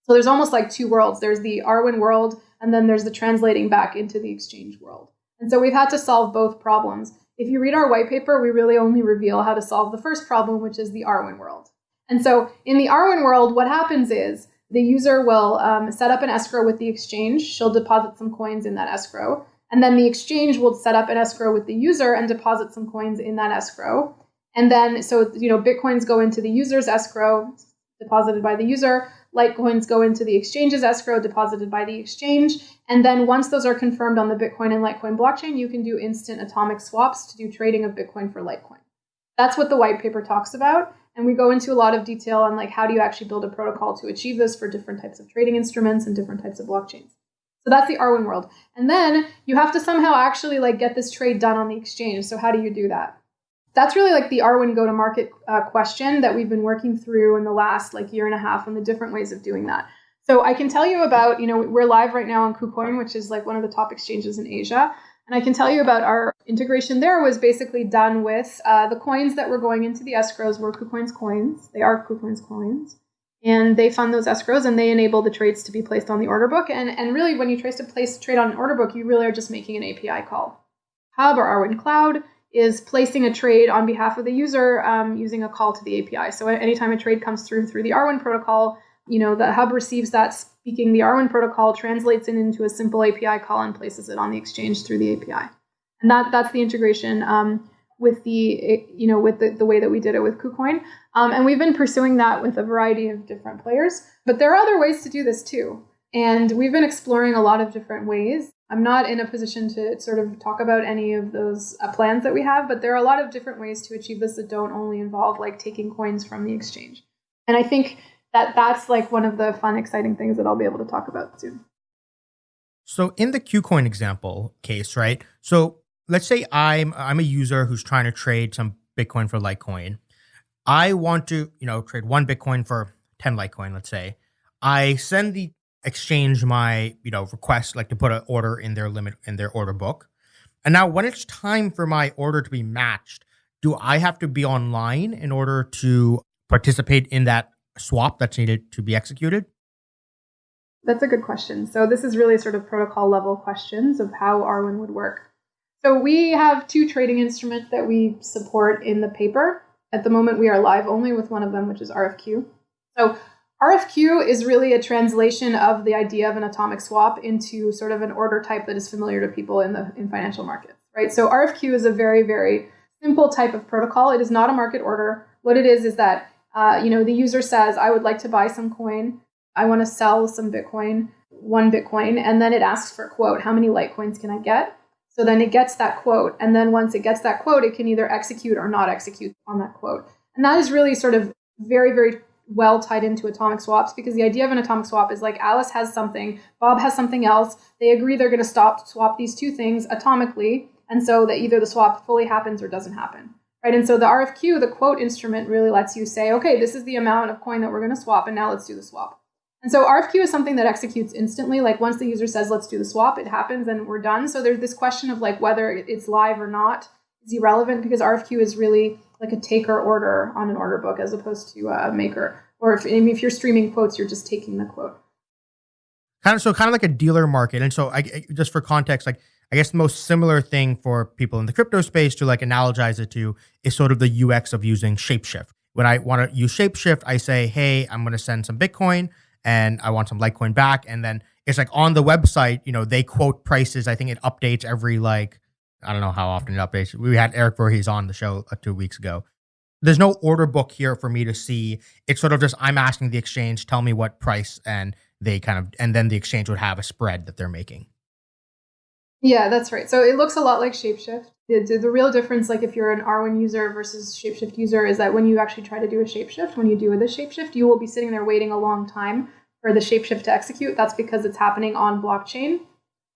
So there's almost like two worlds. There's the Arwen world, and then there's the translating back into the exchange world. And so we've had to solve both problems. If you read our white paper, we really only reveal how to solve the first problem, which is the Arwen world. And so in the Arwen world, what happens is the user will um, set up an escrow with the exchange. She'll deposit some coins in that escrow. And then the exchange will set up an escrow with the user and deposit some coins in that escrow. And then, so, you know, Bitcoins go into the user's escrow, deposited by the user. Litecoins go into the exchange's escrow, deposited by the exchange. And then once those are confirmed on the Bitcoin and Litecoin blockchain, you can do instant atomic swaps to do trading of Bitcoin for Litecoin. That's what the white paper talks about. And we go into a lot of detail on like how do you actually build a protocol to achieve this for different types of trading instruments and different types of blockchains. So that's the Arwen world. And then you have to somehow actually like get this trade done on the exchange. So how do you do that? That's really like the Arwen go to market uh, question that we've been working through in the last like year and a half and the different ways of doing that. So I can tell you about, you know, we're live right now on KuCoin, which is like one of the top exchanges in Asia. And I can tell you about our integration there was basically done with uh, the coins that were going into the escrows were KuCoin's coins. They are KuCoin's coins. And they fund those escrows and they enable the trades to be placed on the order book. And, and really, when you try to place a trade on an order book, you really are just making an API call. Hub or Arwen Cloud is placing a trade on behalf of the user um, using a call to the API. So anytime a trade comes through through the Arwen protocol, you know the hub receives that speaking the Arwen protocol, translates it into a simple API call, and places it on the exchange through the API. And that that's the integration um, with the you know with the, the way that we did it with KuCoin. Um, and we've been pursuing that with a variety of different players. But there are other ways to do this too. And we've been exploring a lot of different ways. I'm not in a position to sort of talk about any of those uh, plans that we have, but there are a lot of different ways to achieve this that don't only involve like taking coins from the exchange. And I think that that's like one of the fun, exciting things that I'll be able to talk about soon. So in the KuCoin example case, right? So let's say I'm I'm a user who's trying to trade some Bitcoin for Litecoin. I want to, you know, trade one Bitcoin for 10 Litecoin, let's say. I send the exchange my you know request like to put an order in their limit in their order book and now when it's time for my order to be matched do i have to be online in order to participate in that swap that's needed to be executed that's a good question so this is really sort of protocol level questions of how arwen would work so we have two trading instruments that we support in the paper at the moment we are live only with one of them which is rfq so RFQ is really a translation of the idea of an atomic swap into sort of an order type that is familiar to people in the in financial markets, right? So RFQ is a very very simple type of protocol. It is not a market order. What it is is that uh, you know the user says, "I would like to buy some coin. I want to sell some Bitcoin, one Bitcoin," and then it asks for a quote. How many Litecoins can I get? So then it gets that quote, and then once it gets that quote, it can either execute or not execute on that quote. And that is really sort of very very well tied into atomic swaps because the idea of an atomic swap is like Alice has something, Bob has something else. They agree they're going to stop swap these two things atomically, and so that either the swap fully happens or doesn't happen. Right? And so the RFQ, the quote instrument, really lets you say, okay, this is the amount of coin that we're going to swap, and now let's do the swap. And so RFQ is something that executes instantly. Like once the user says, let's do the swap, it happens and we're done. So there's this question of like whether it's live or not is irrelevant because RFQ is really like a taker order on an order book as opposed to a maker. Or if, if you're streaming quotes, you're just taking the quote. Kind of so kind of like a dealer market. And so I just for context, like I guess the most similar thing for people in the crypto space to like analogize it to is sort of the UX of using Shapeshift. When I want to use Shapeshift, I say, hey, I'm going to send some Bitcoin and I want some Litecoin back. And then it's like on the website, you know, they quote prices. I think it updates every like I don't know how often it updates. We had Eric Voorhees on the show uh, two weeks ago. There's no order book here for me to see. It's sort of just I'm asking the exchange, tell me what price, and they kind of and then the exchange would have a spread that they're making. Yeah, that's right. So it looks a lot like Shapeshift. The, the, real difference, like if you're an Arwen user versus Shapeshift user, is that when you actually try to do a Shapeshift, when you do the Shapeshift, you will be sitting there waiting a long time for the Shapeshift to execute. That's because it's happening on blockchain.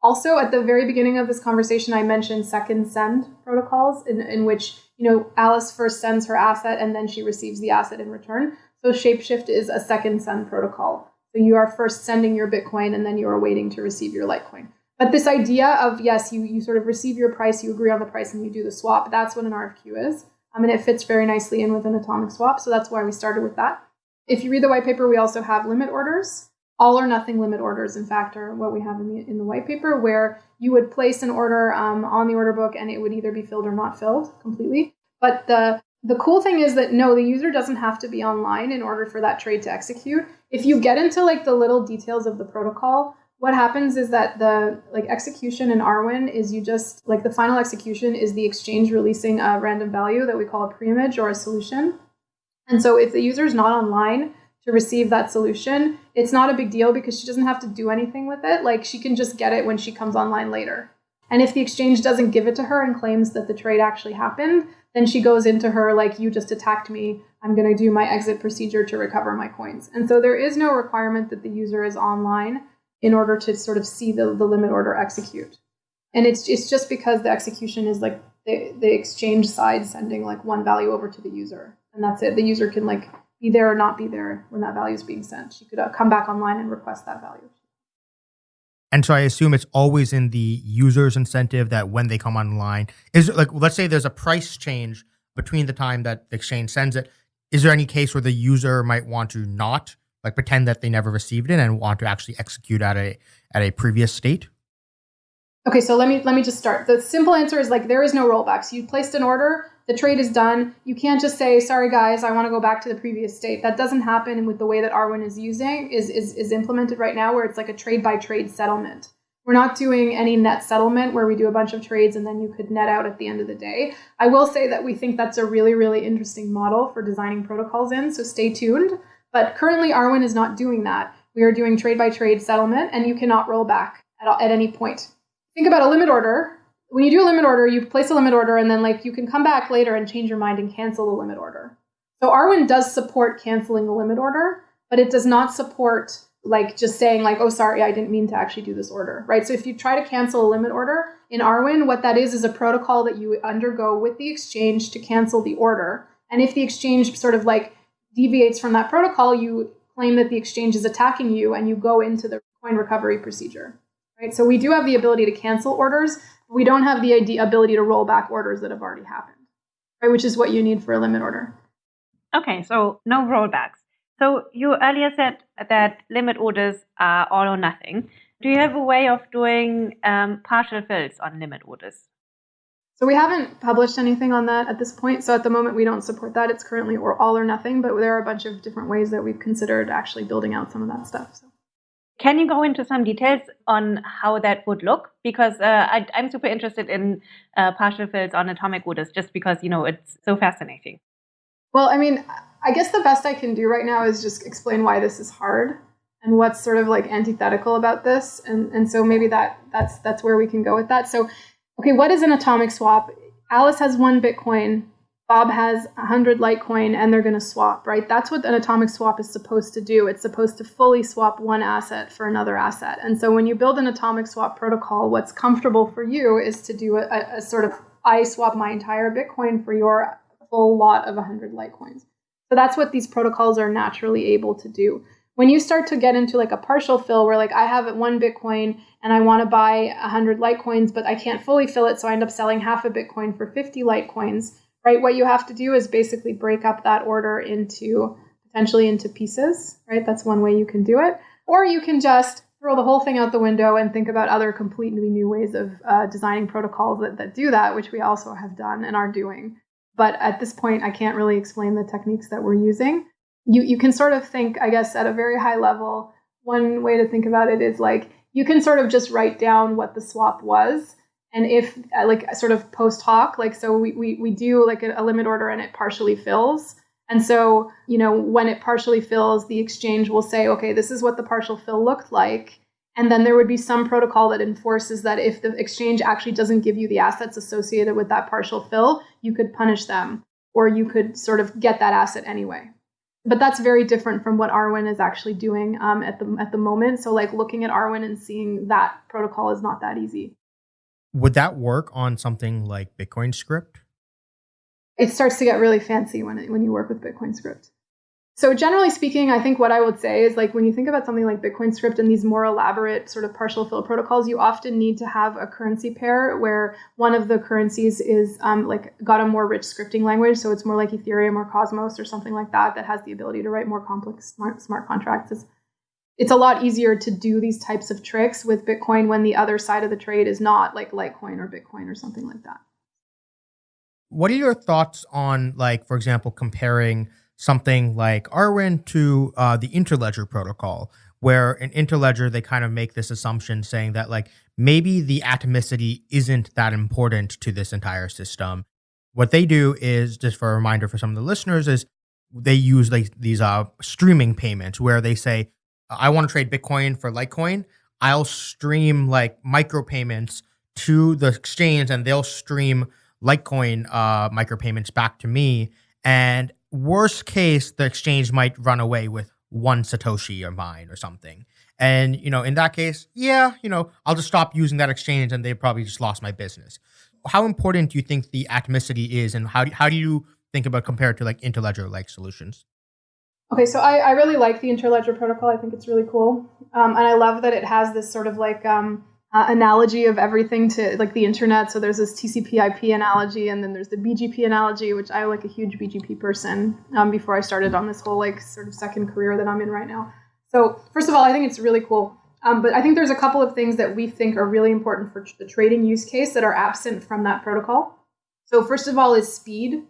Also, at the very beginning of this conversation, I mentioned second send protocols in, in which you know Alice first sends her asset and then she receives the asset in return. So Shapeshift is a second send protocol. So you are first sending your Bitcoin and then you are waiting to receive your Litecoin. But this idea of yes, you you sort of receive your price, you agree on the price, and you do the swap. That's what an RFQ is. I mean, it fits very nicely in with an atomic swap. So that's why we started with that. If you read the white paper, we also have limit orders. All or nothing limit orders, in fact, are what we have in the in the white paper, where you would place an order um, on the order book and it would either be filled or not filled completely. But the the cool thing is that no, the user doesn't have to be online in order for that trade to execute. If you get into like the little details of the protocol, what happens is that the like execution in Arwen is you just like the final execution is the exchange releasing a random value that we call a preimage or a solution. And so if the user is not online to receive that solution, it's not a big deal because she doesn't have to do anything with it. Like she can just get it when she comes online later. And if the exchange doesn't give it to her and claims that the trade actually happened, then she goes into her like you just attacked me. I'm going to do my exit procedure to recover my coins. And so there is no requirement that the user is online in order to sort of see the, the limit order execute. And it's it's just because the execution is like the, the exchange side sending like one value over to the user. And that's it. The user can like be there or not be there when that value is being sent. She could uh, come back online and request that value. And so I assume it's always in the user's incentive that when they come online, is like let's say there's a price change between the time that the exchange sends it. Is there any case where the user might want to not like pretend that they never received it and want to actually execute at a at a previous state? Okay, so let me let me just start. The simple answer is like there is no rollbacks. You placed an order, the trade is done. You can't just say, "Sorry guys, I want to go back to the previous state." That doesn't happen with the way that Arwen is using is is is implemented right now, where it's like a trade by trade settlement. We're not doing any net settlement where we do a bunch of trades and then you could net out at the end of the day. I will say that we think that's a really really interesting model for designing protocols in. So stay tuned. But currently, Arwen is not doing that. We are doing trade by trade settlement, and you cannot roll back at, at any point. Think about a limit order. When you do a limit order, you place a limit order, and then like you can come back later and change your mind and cancel the limit order. So Arwen does support canceling the limit order, but it does not support like just saying like, oh, sorry, I didn't mean to actually do this order, right? So if you try to cancel a limit order in Arwen, what that is is a protocol that you undergo with the exchange to cancel the order. And if the exchange sort of like deviates from that protocol, you claim that the exchange is attacking you and you go into the coin recovery procedure. Right? So we do have the ability to cancel orders. we don't have the ability to roll back orders that have already happened, right? Which is what you need for a limit order. Okay, so no rollbacks. So you earlier said that limit orders are all or nothing. Do you have a way of doing um, partial fills on limit orders? So we haven't published anything on that at this point. So at the moment, we don't support that. It's currently or all or nothing, but there are a bunch of different ways that we've considered actually building out some of that stuff. So. Can you go into some details on how that would look? Because uh, I, am super interested in uh, partial fills on atomic orders, just because you know it's so fascinating. Well, I mean, I guess the best I can do right now is just explain why this is hard and what's sort of like antithetical about this, and and so maybe that that's that's where we can go with that. So okay, what is an atomic swap? Alice has one Bitcoin, Bob has 100 Litecoin, and they're going to swap, right? That's what an atomic swap is supposed to do. It's supposed to fully swap one asset for another asset. And so when you build an atomic swap protocol, what's comfortable for you is to do a, a sort of I swap my entire Bitcoin for your full lot of 100 Litecoins. So that's what these protocols are naturally able to do when you start to get into like a partial fill where like I have one Bitcoin and I want to buy 100 Litecoins, but I can't fully fill it, so I end up selling half a Bitcoin for 50 Litecoins, right? What you have to do is basically break up that order into potentially into pieces, right? That's one way you can do it. Or you can just throw the whole thing out the window and think about other completely new ways of uh, designing protocols that, that do that, which we also have done and are doing. But at this point, I can't really explain the techniques that we're using you you can sort of think, I guess, at a very high level. One way to think about it is like you can sort of just write down what the swap was, and if uh, like sort of post hoc, like so we we, we do like a, a limit order and it partially fills, And so, you know, when it partially fills, the exchange will say, okay, this is what the partial fill looked like. And then there would be some protocol that enforces that if the exchange actually doesn't give you the assets associated with that partial fill, you could punish them or you could sort of get that asset anyway. But that's very different from what Arwen is actually doing um, at the at the moment. So like looking at Arwen and seeing that protocol is not that easy. Would that work on something like Bitcoin Script? It starts to get really fancy when it, when you work with Bitcoin Script. So generally speaking, I think what I would say is like when you think about something like Bitcoin Script and these more elaborate sort of partial fill protocols, you often need to have a currency pair where one of the currencies is um, like got a more rich scripting language. So it's more like Ethereum or Cosmos or something like that that has the ability to write more complex smart, smart contracts. It's, it's a lot easier to do these types of tricks with Bitcoin when the other side of the trade is not like Litecoin or Bitcoin or something like that. What are your thoughts on like, for example, comparing something like Arwen to uh, the Interledger protocol, where in Interledger they kind of make this assumption saying that like maybe the atomicity isn't that important to this entire system. What they do is just for a reminder for some of the listeners is they use like these uh, streaming payments where they say I want to trade Bitcoin for Litecoin. I'll stream like micropayments to the exchange and they'll stream Litecoin uh, micropayments back to me. And worst case, the exchange might run away with one Satoshi or mine or something. And, you know, in that case, yeah, you know, I'll just stop using that exchange and they probably just lost my business. How important do you think the atomicity is and how do, how do you think about compared to like interledger like solutions? Okay, so I, I really like the interledger protocol. I think it's really cool. Um, and I love that it has this sort of like um, uh, analogy of everything to like the internet. So there's this TCP/IP analogy, and then there's the BGP analogy, which I like a huge BGP person. Um, before I started on this whole like sort of second career that I'm in right now. So first of all, I think it's really cool. Um, but I think there's a couple of things that we think are really important for the trading use case that are absent from that protocol. So first of all is speed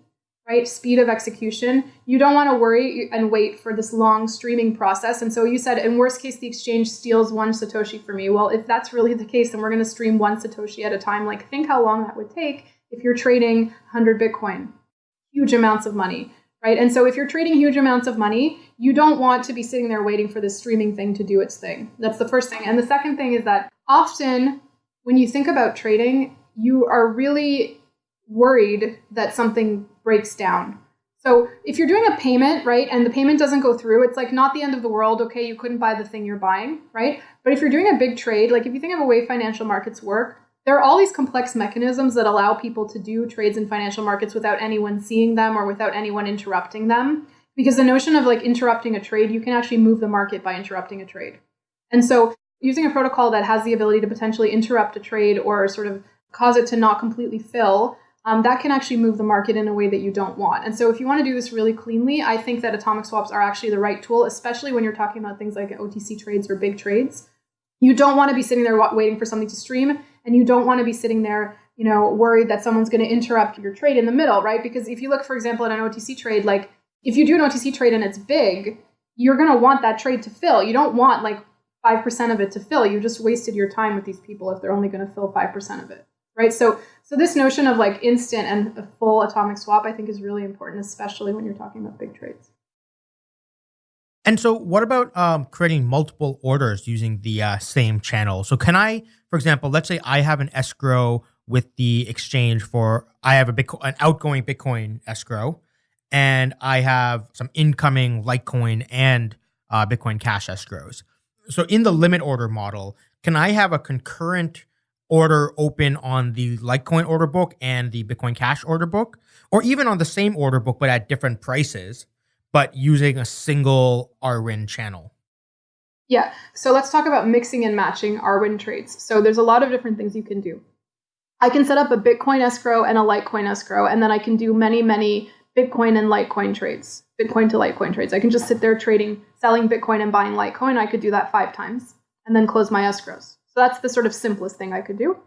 right? Speed of execution. You don't want to worry and wait for this long streaming process. And so you said, in worst case, the exchange steals one Satoshi for me. Well, if that's really the case, then we're going to stream one Satoshi at a time. Like, think how long that would take if you're trading 100 Bitcoin, huge amounts of money, right? And so if you're trading huge amounts of money, you don't want to be sitting there waiting for this streaming thing to do its thing. That's the first thing. And the second thing is that often when you think about trading, you are really worried that something breaks down. So if you're doing a payment, right, and the payment doesn't go through, it's like not the end of the world. Okay, you couldn't buy the thing you're buying, right? But if you're doing a big trade, like if you think of a way financial markets work, there are all these complex mechanisms that allow people to do trades in financial markets without anyone seeing them or without anyone interrupting them. Because the notion of like interrupting a trade, you can actually move the market by interrupting a trade. And so using a protocol that has the ability to potentially interrupt a trade or sort of cause it to not completely fill um, that can actually move the market in a way that you don't want. And so, if you want to do this really cleanly, I think that atomic swaps are actually the right tool, especially when you're talking about things like OTC trades or big trades. You don't want to be sitting there waiting for something to stream, and you don't want to be sitting there, you know, worried that someone's going to interrupt your trade in the middle, right? Because if you look, for example, at an OTC trade, like if you do an OTC trade and it's big, you're going to want that trade to fill. You don't want like 5% of it to fill. You just wasted your time with these people if they're only going to fill 5% of it, right? So so this notion of like instant and a full atomic swap, I think, is really important, especially when you're talking about big trades. And so, what about um, creating multiple orders using the uh, same channel? So, can I, for example, let's say I have an escrow with the exchange for I have a Bitcoin, an outgoing Bitcoin escrow, and I have some incoming Litecoin and uh, Bitcoin Cash escrows. So, in the limit order model, can I have a concurrent order open on the Litecoin order book and the Bitcoin Cash order book, or even on the same order book but at different prices, but using a single Arwen channel? Yeah, so let's talk about mixing and matching Arwen trades. So there's a lot of different things you can do. I can set up a Bitcoin escrow and a Litecoin escrow, and then I can do many, many Bitcoin and Litecoin trades, Bitcoin to Litecoin trades. I can just sit there trading, selling Bitcoin and buying Litecoin. I could do that five times and then close my escrows. So that's the sort of simplest thing I could do.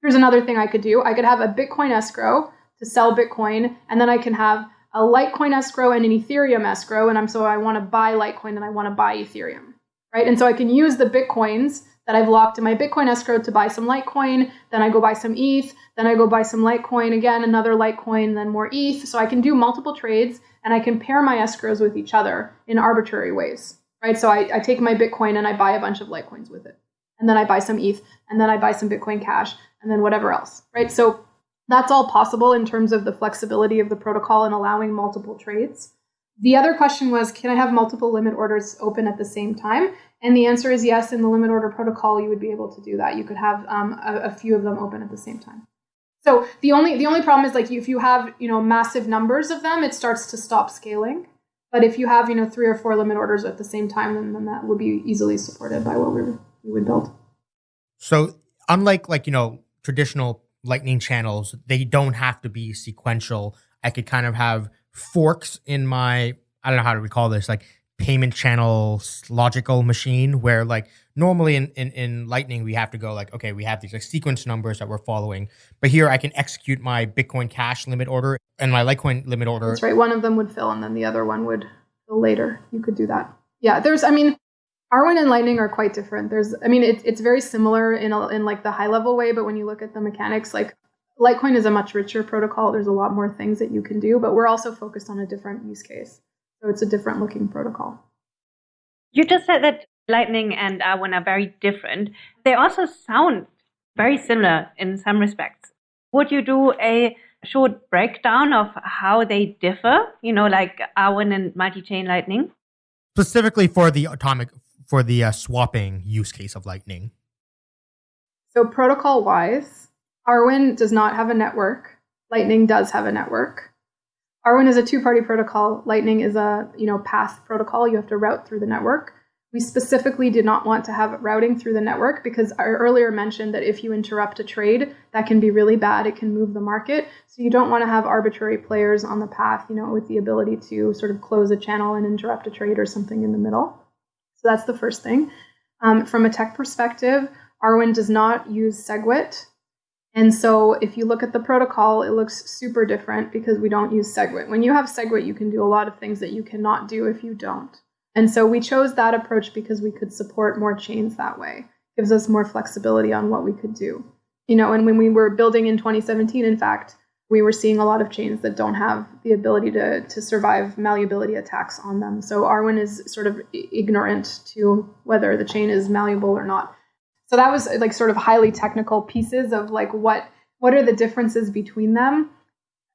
Here's another thing I could do. I could have a Bitcoin escrow to sell Bitcoin, and then I can have a Litecoin escrow and an Ethereum escrow. And I'm so I want to buy Litecoin and I want to buy Ethereum, right? And so I can use the Bitcoins that I've locked in my Bitcoin escrow to buy some Litecoin. Then I go buy some ETH. Then I go buy some Litecoin again, another Litecoin, then more ETH. So I can do multiple trades and I can pair my escrows with each other in arbitrary ways, right? So I, I take my Bitcoin and I buy a bunch of Litecoins with it. And then I buy some ETH and then I buy some Bitcoin Cash and then whatever else, right? So that's all possible in terms of the flexibility of the protocol and allowing multiple trades. The other question was, can I have multiple limit orders open at the same time? And the answer is yes. In the limit order protocol, you would be able to do that. You could have um, a, a, few of them open at the same time. So the only the only problem is like if you have you know massive numbers of them, it starts to stop scaling. But if you have you know three or four limit orders at the same time, then, then that would be easily supported by what we, we would build. So unlike like you know traditional lightning channels, they don't have to be sequential. I could kind of have forks in my I don't know how to recall this, like payment channel logical machine where like normally in, in, in lightning we have to go like okay we have these like sequence numbers that we're following but here i can execute my bitcoin cash limit order and my litecoin limit order that's right one of them would fill and then the other one would fill later you could do that yeah there's i mean arwen and lightning are quite different there's i mean it, it's very similar in, a, in like the high level way but when you look at the mechanics like Litecoin is a much richer protocol. There's a lot more things that you can do, but we're also focused on a different use case. So it's a different looking protocol. You just said that Lightning and Arwen are very different. They also sound very similar in some respects. Would you do a short breakdown of how they differ? You know, like Arwen and multi-chain Lightning. Specifically for the atomic, for the uh, swapping use case of Lightning. So protocol-wise, Arwen does not have a network. Lightning does have a network. Arwen is a two-party protocol. Lightning is a you know path protocol. You have to route through the network. We specifically did not want to have routing through the network because I earlier mentioned that if you interrupt a trade, that can be really bad. It can move the market. So you don't want to have arbitrary players on the path, you know, with the ability to sort of close a channel and interrupt a trade or something in the middle. So that's the first thing. Um, from a tech perspective, Arwen does not use SegWit. And so if you look at the protocol, it looks super different because we don't use SegWit. When you have SegWit, you can do a lot of things that you cannot do if you don't. And so we chose that approach because we could support more chains that way. It gives us more flexibility on what we could do. You know, and when we were building in 2017, in fact, we were seeing a lot of chains that don't have the ability to, to survive malleability attacks on them. So Arwen is sort of ignorant to whether the chain is malleable or not. So that was like sort of highly technical pieces of like what what are the differences between them.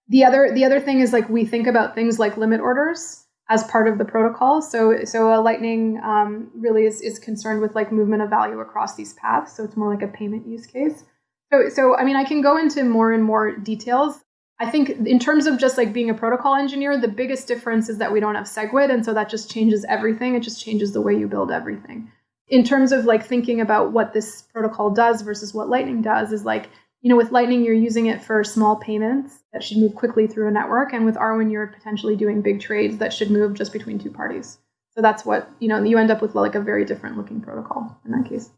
The other the other thing is like we think about things like limit orders as part of the protocol. So so a Lightning um, really is is concerned with like movement of value across these paths. So it's more like a payment use case. So so I mean I can go into more and more details. I think in terms of just like being a protocol engineer, the biggest difference is that we don't have SegWit, and so that just changes everything. It just changes the way you build everything in terms of like thinking about what this protocol does versus what Lightning does is like, you know, with Lightning, you're using it for small payments that should move quickly through a network. And with Arwen, you're potentially doing big trades that should move just between two parties. So that's what, you know, you end up with like a very different looking protocol in that case.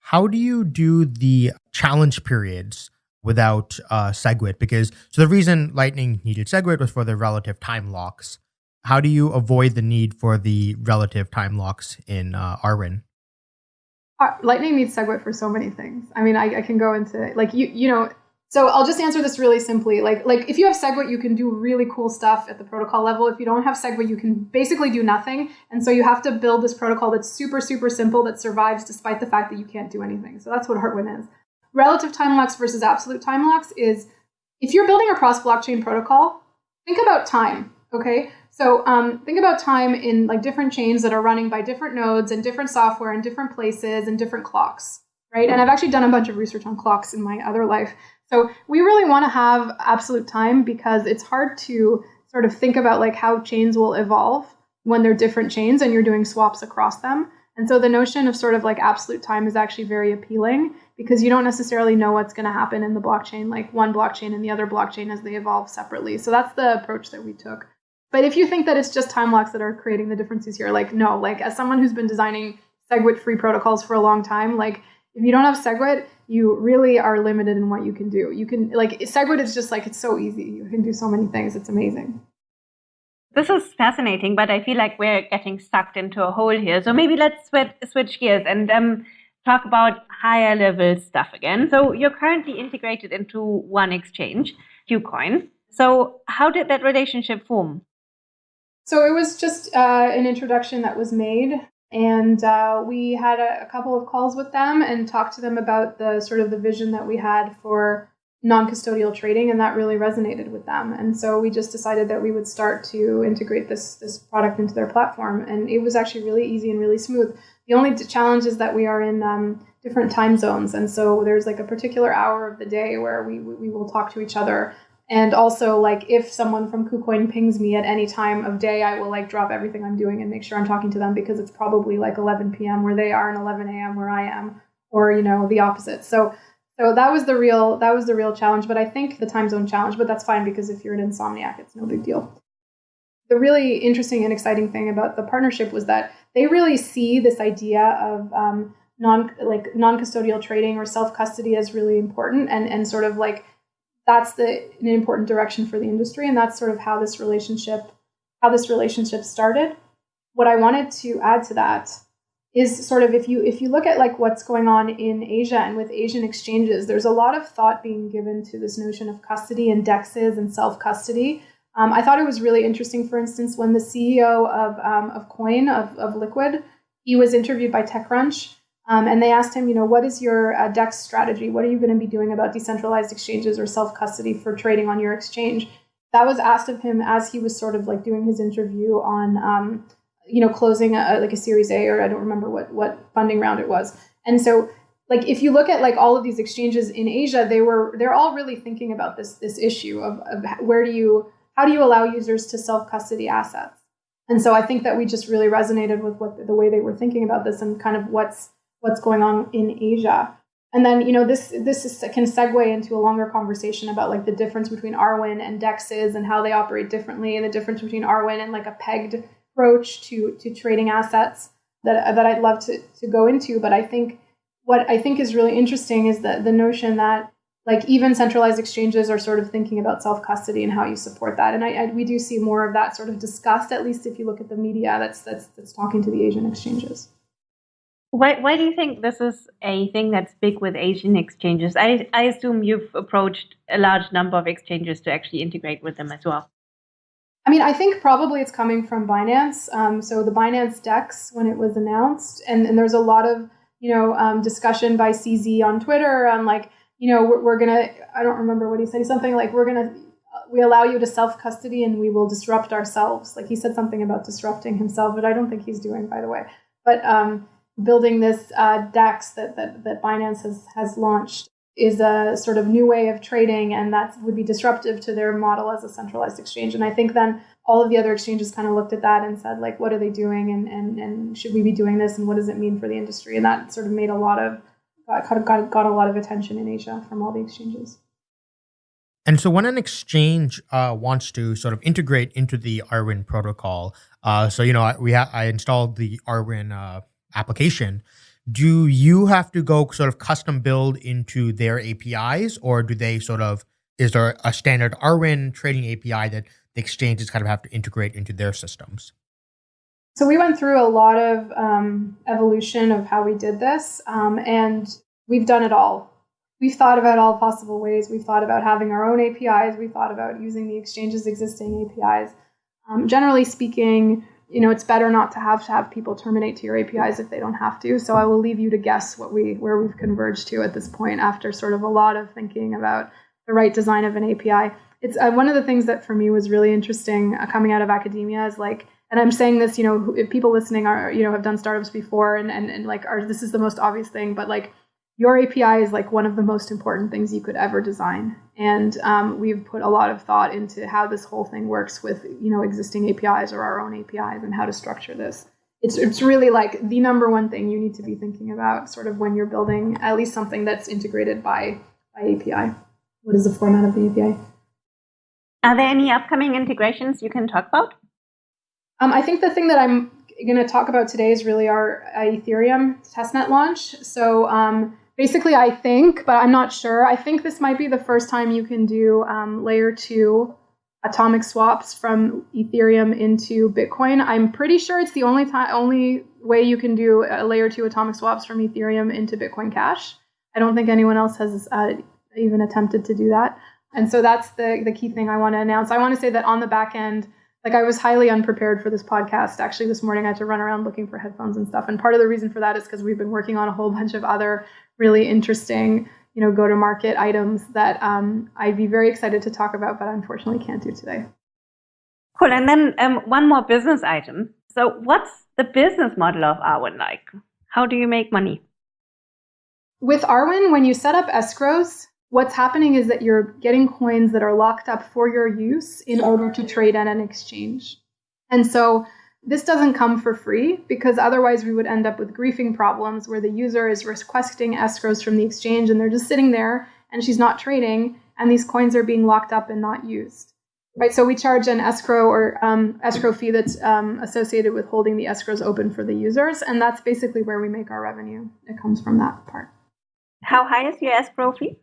How do you do the challenge periods without uh, SegWit? Because so the reason Lightning needed SegWit was for the relative time locks how do you avoid the need for the relative time locks in uh? Uh, Lightning needs SegWit for so many things. I mean, I, I, can go into like you you know. So I'll just answer this really simply. Like like if you have SegWit, you can do really cool stuff at the protocol level. If you don't have SegWit, you can basically do nothing. And so you have to build this protocol that's super super simple that survives despite the fact that you can't do anything. So that's what Arwen is. Relative time locks versus absolute time locks is if you're building a cross blockchain protocol, think about time. Okay, so um, think about time in like different chains that are running by different nodes and different software and different places and different clocks, right? And I've actually done a bunch of research on clocks in my other life. So we really want to have absolute time because it's hard to sort of think about like how chains will evolve when they're different chains and you're doing swaps across them. And so the notion of sort of like absolute time is actually very appealing because you don't necessarily know what's going to happen in the blockchain, like one blockchain and the other blockchain as they evolve separately. So that's the approach that we took. But if you think that it's just time locks that are creating the differences here, like no, like as someone who's been designing SegWit free protocols for a long time, like if you don't have SegWit, you really are limited in what you can do. You can like SegWit is just like it's so easy. You can do so many things. It's amazing. This is fascinating, but I feel like we're getting sucked into a hole here. So maybe let's switch, switch gears and um, talk about higher level stuff again. So you're currently integrated into one exchange, KuCoin. So how did that relationship form? So it was just uh, an introduction that was made, and uh, we had a, a, couple of calls with them and talked to them about the sort of the vision that we had for non-custodial trading, and that really resonated with them. And so we just decided that we would start to integrate this this product into their platform, and it was actually really easy and really smooth. The only challenge is that we are in um, different time zones, and so there's like a particular hour of the day where we we will talk to each other and also, like, if someone from KuCoin pings me at any time of day, I will like drop everything I'm doing and make sure I'm talking to them because it's probably like 11 p.m. where they are and 11 a.m. where I am, or you know, the opposite. So, so that was the real that was the real challenge. But I think the time zone challenge, but that's fine because if you're an insomniac, it's no big deal. The really interesting and exciting thing about the partnership was that they really see this idea of um, non like non custodial trading or self custody as really important and and sort of like that's the an important direction for the industry and that's sort of how this relationship how this relationship started. What i wanted to add to that is sort of if you if you look at like what's going on in asia and with asian exchanges there's a lot of thought being given to this notion of custody and dexes and self custody um, i thought it was really interesting for instance when the ceo of, um, of Quoine of, of liquid he was interviewed by techcrunch um, and they asked him, you know, what is your uh, DEX strategy? What are you going to be doing about decentralized exchanges or self custody for trading on your exchange? That was asked of him as he was sort of like doing his interview on, um, you know, closing a, like a Series A or I don't remember what what funding round it was. And so, like, if you look at like all of these exchanges in Asia, they were they're all really thinking about this this issue of, of where do you how do you allow users to self custody assets? And so I think that we just really resonated with what the way they were thinking about this and kind of what's what's going on in Asia. And then, you know, this this is, can segue into a longer conversation about like the difference between Arwen and Dexes and how they operate differently, and the difference between Arwen and like a pegged approach to to trading assets that that I'd love to to go into. But I think what I think is really interesting is that the notion that like even centralized exchanges are sort of thinking about self custody and how you support that. And I, I, we do see more of that sort of discussed, at least if you look at the media that's that's that's talking to the Asian exchanges. Why, why do you think this is a thing that's big with Asian exchanges? I, I assume you've approached a large number of exchanges to actually integrate with them as well. I mean, I think probably it's coming from Binance. Um, so the Binance Dex when it was announced, and, and there's a lot of you know um, discussion by CZ on Twitter on like you know we're, we're gonna I don't remember what he said something like we're gonna we allow you to self custody and we will disrupt ourselves. Like he said something about disrupting himself, but I don't think he's doing by the way. But um, building this uh, DEX that, that, that Binance has, has launched is a sort of new way of trading, and that would be disruptive to their model as a centralized exchange. And I think then all of the other exchanges kind of looked at that and said, like, what are they doing, and, and, and should we be doing this, and what does it mean for the industry? And that sort of made a lot of got, got, got a lot of attention in Asia from all the exchanges. And so when an exchange uh, wants to sort of integrate into the Arwen protocol, uh, so you know we ha- I installed the Arwen uh, application, do you have to go sort of custom build into their APIs, or do they sort of is there a standard Arwen trading API that the exchanges kind of have to integrate into their systems? So we went through a lot of um, evolution of how we did this, um, and we've done it all. We've thought about all possible ways. We've thought about having our own APIs. We've thought about using the exchange's existing APIs. Um, generally speaking, you know, it's better not to have to have people terminate to your APIs if they don't have to. So I will leave you to guess what we where we've converged to at this point after sort of a lot of thinking about the right design of an API. It's uh, one of the things that for me was really interesting uh, coming out of academia is like, and I'm saying this, you know, if people listening are, you know, have done startups before and, and, and like, are, this is the most obvious thing, but like your API is like one of the most important things you could ever design. And um, we've put a lot of thought into how this whole thing works with you know existing APIs or our own APIs and how to structure this. It's it's really like the number one thing you need to be thinking about, sort of when you're building at least something that's integrated by by API. What is the format of the API? Are there any upcoming integrations you can talk about? Um, I think the thing that I'm going to talk about today is really our Ethereum testnet launch. So um, basically, I think, but I'm not sure. I think this might be the first time you can do um, layer two atomic swaps from Ethereum into Bitcoin. I'm pretty sure it's the only time, only way you can do a layer two atomic swaps from Ethereum into Bitcoin Cash. I don't think anyone else has uh, even attempted to do that. And so that's the the key thing I want to announce. I want to say that on the back end, like I was highly unprepared for this podcast. Actually, this morning I had to run around looking for headphones and stuff. And part of the reason for that is because we've been working on a whole bunch of other really interesting you know, go to market items that um, I'd be very excited to talk about, but unfortunately can't do today. Cool. And then um, one more business item. So, what's the business model of Arwen like? How do you make money? With Arwen, when you set up escrows, what's happening is that you're getting coins that are locked up for your use in order to trade at an exchange. And so this doesn't come for free because otherwise we would end up with griefing problems where the user is requesting escrows from the exchange and they're just sitting there and she's not trading and these coins are being locked up and not used. Right, so we charge an escrow or um, escrow fee that's um, associated with holding the escrows open for the users, and that's basically where we make our revenue. It comes from that part. How high is your escrow fee?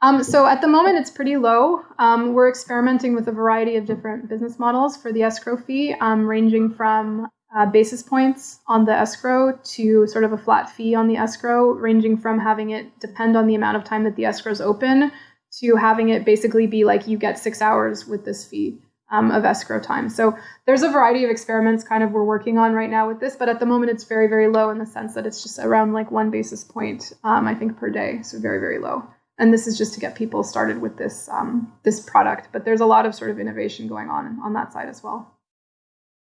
Um, so at the moment, it's pretty low. Um, we're experimenting with a variety of different business models for the escrow fee, um, ranging from uh, basis points on the escrow to sort of a flat fee on the escrow, ranging from having it depend on the amount of time that the escrow is open to having it basically be like you get six hours with this fee. Um, of escrow time. So there's a variety of experiments kind of we're working on right now with this, but at the moment it's very, very low in the sense that it's just around like one basis point, um, I think, per day. So very, very low and this is just to get people started with this um, this product. But there's a lot of sort of innovation going on on that side as well.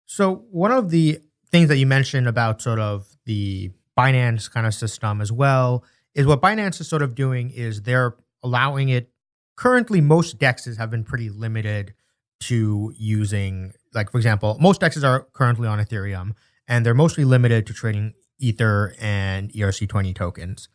So one of the things that you mentioned about sort of the Binance kind of system as well is what Binance is sort of doing is they're allowing it. Currently, most dexes have been pretty limited to using, like for example, most dexes are currently on Ethereum, and they're mostly limited to trading Ether and ERC20 tokens.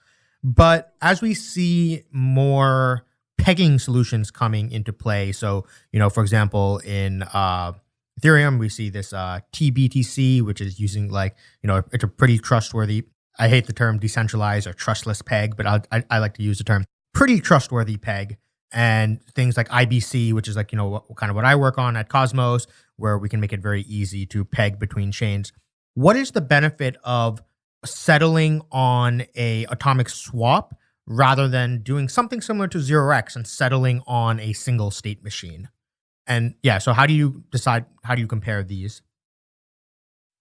But as we see more pegging solutions coming into play, so, you know, for example, in uh, Ethereum, we see this uh, TBTC, which is using like, you know, it's a pretty trustworthy, I hate the term decentralized or trustless peg, but I, I, I like to use the term pretty trustworthy peg. And things like IBC, which is like, you know, what, kind of what I work on at Cosmos, where we can make it very easy to peg between chains. What is the benefit of settling on a atomic swap rather than doing something similar to 0x and settling on a single state machine. And yeah, so how do you decide how do you compare these?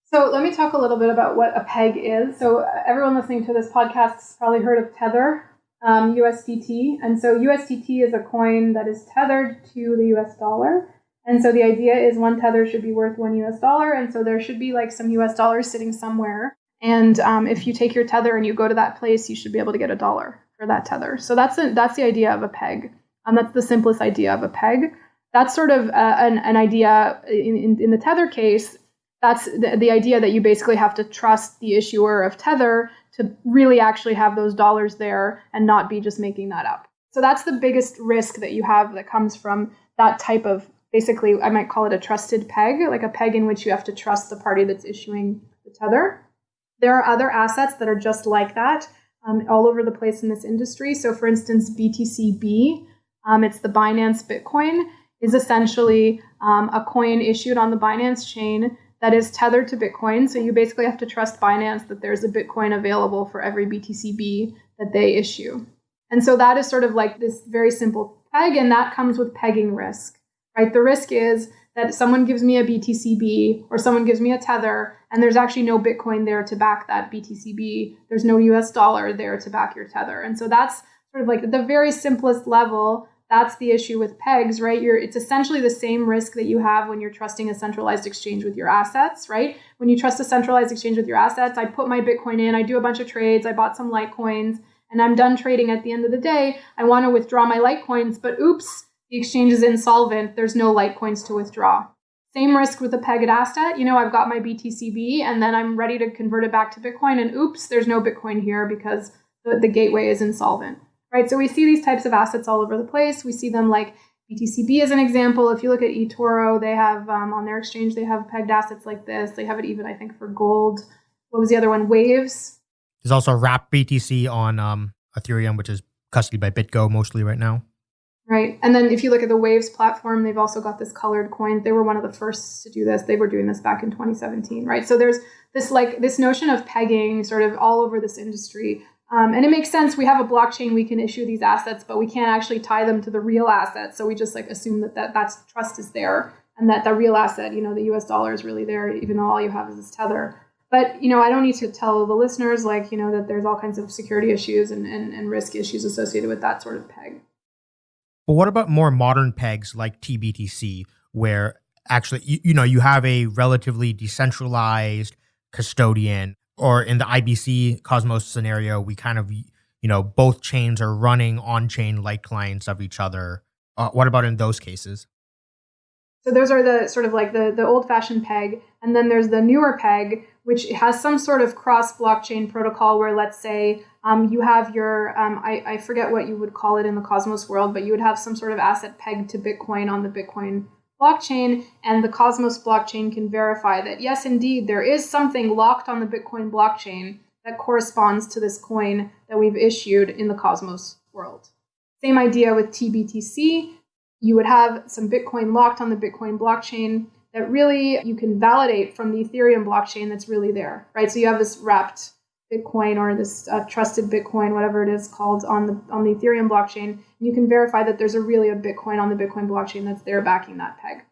So let me talk a little bit about what a peg is. So everyone listening to this podcast has probably heard of Tether, um, USDT. And so USDT is a coin that is tethered to the US dollar. And so the idea is one tether should be worth one US dollar. And so there should be like some US dollars sitting somewhere and um, if you take your tether and you go to that place, you should be able to get a dollar for that tether. So that's a, that's the idea of a peg. Um, that's the simplest idea of a peg. That's sort of uh, an, an idea in, in, in, the tether case. That's the, the idea that you basically have to trust the issuer of tether to really actually have those dollars there and not be just making that up. So that's the biggest risk that you have that comes from that type of basically, I might call it a trusted peg, like a peg in which you have to trust the party that's issuing the tether. There are other assets that are just like that um, all over the place in this industry. So, for instance, BTCB, um, it's the Binance Bitcoin, is essentially um, a coin issued on the Binance chain that is tethered to Bitcoin. So, you basically have to trust Binance that there's a Bitcoin available for every BTCB that they issue. And so, that is sort of like this very simple peg, and that comes with pegging risk, right? The risk is that someone gives me a BTCB or someone gives me a tether and there's actually no Bitcoin there to back that BTCB. There's no US dollar there to back your tether. And so that's sort of like the very simplest level. That's the issue with pegs, right? You're it's essentially the same risk that you have when you're trusting a centralized exchange with your assets, right? When you trust a centralized exchange with your assets, I put my Bitcoin in, I do a bunch of trades, I bought some Litecoins, and I'm done trading at the end of the day. I want to withdraw my Litecoins, but oops, the exchange is insolvent, there's no Litecoins to withdraw. Same risk with a pegged asset. You know, I've got my BTCB and then I'm ready to convert it back to Bitcoin, and oops, there's no Bitcoin here because the, the gateway is insolvent. Right. So we see these types of assets all over the place. We see them like BTCB as an example. If you look at eToro, they have um, on their exchange, they have pegged assets like this. They have it even, I think, for gold. What was the other one? Waves. There's also Wrap BTC on um, Ethereum, which is custody by BitGo mostly right now. Right. And then if you look at the Waves platform, they've also got this colored coin. They were one of the first to do this. They were doing this back in 2017, right? So there's this like this notion of pegging sort of all over this industry. Um, and it makes sense. We have a blockchain, we can issue these assets, but we can't actually tie them to the real asset. So we just like assume that, that that's trust is there and that the real asset, you know, the US dollar is really there, even though all you have is this tether. But, you know, I don't need to tell the listeners like, you know, that there's all kinds of security issues and, and, and risk issues associated with that sort of peg. But what about more modern pegs like TBTC, where actually, you, you know, you have a relatively decentralized custodian, or in the IBC Cosmos scenario, we kind of, you know, both chains are running on chain like clients of each other. Uh, what about in those cases? So those are the sort of like the, the old fashioned peg. And then there's the newer peg, which has some sort of cross blockchain protocol where let's say um, you have your, um, I, I forget what you would call it in the Cosmos world, but you would have some sort of asset pegged to Bitcoin on the Bitcoin blockchain. And the Cosmos blockchain can verify that, yes, indeed, there is something locked on the Bitcoin blockchain that corresponds to this coin that we've issued in the Cosmos world. Same idea with TBTC you would have some Bitcoin locked on the Bitcoin blockchain that really you can validate from the Ethereum blockchain that's really there, right? So you have this wrapped Bitcoin or this uh, trusted Bitcoin, whatever it is called, on the on the Ethereum blockchain, and you can verify that there's a really a Bitcoin on the Bitcoin blockchain that's there backing that peg.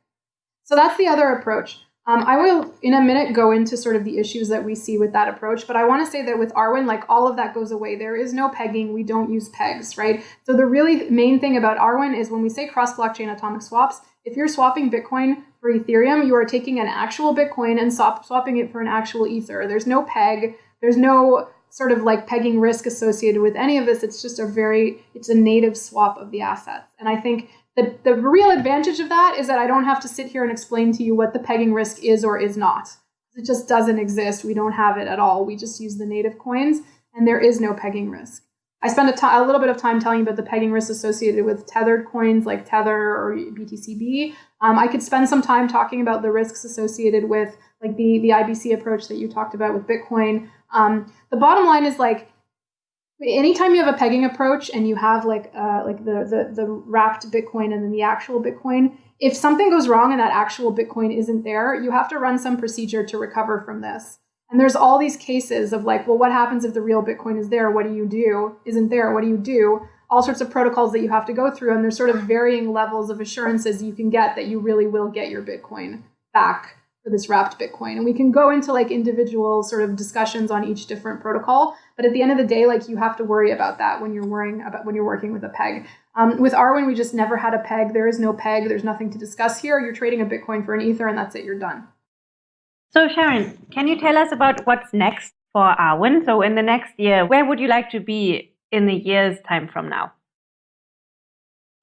So that's the other approach. Um, I will, in a minute, go into sort of the issues that we see with that approach. But I want to say that with Arwen, like all of that goes away. There is no pegging. We don't use pegs, right? So the really main thing about Arwen is when we say cross blockchain atomic swaps, if you're swapping Bitcoin for Ethereum, you are taking an actual Bitcoin and swap, swapping it for an actual Ether. There's no peg. There's no sort of like pegging risk associated with any of this. It's just a very, it's a native swap of the assets. And I think the, the real advantage of that is that I don't have to sit here and explain to you what the pegging risk is or is not. It just doesn't exist. We don't have it at all. We just use the native coins, and there is no pegging risk. I spent a, t- a little bit of time telling you about the pegging risk associated with tethered coins like Tether or BTCB. Um, I could spend some time talking about the risks associated with like the, the IBC approach that you talked about with Bitcoin. Um, the bottom line is like anytime you have a pegging approach and you have like uh, like the, the the wrapped Bitcoin and then the actual Bitcoin, if something goes wrong and that actual Bitcoin isn't there, you have to run some procedure to recover from this. And there's all these cases of like, well, what happens if the real Bitcoin is there? What do you do? Isn't there? What do you do? All sorts of protocols that you have to go through, and there's sort of varying levels of assurances you can get that you really will get your Bitcoin back for this wrapped Bitcoin. And we can go into like individual sort of discussions on each different protocol. But at the end of the day, like you have to worry about that when you're worrying about when you're working with a peg. Um, with Arwen, we just never had a peg. There is no peg. There's nothing to discuss here. You're trading a Bitcoin for an Ether, and that's it. You're done. So Sharon, can you tell us about what's next for Arwen? So in the next year, where would you like to be in a year's time from now?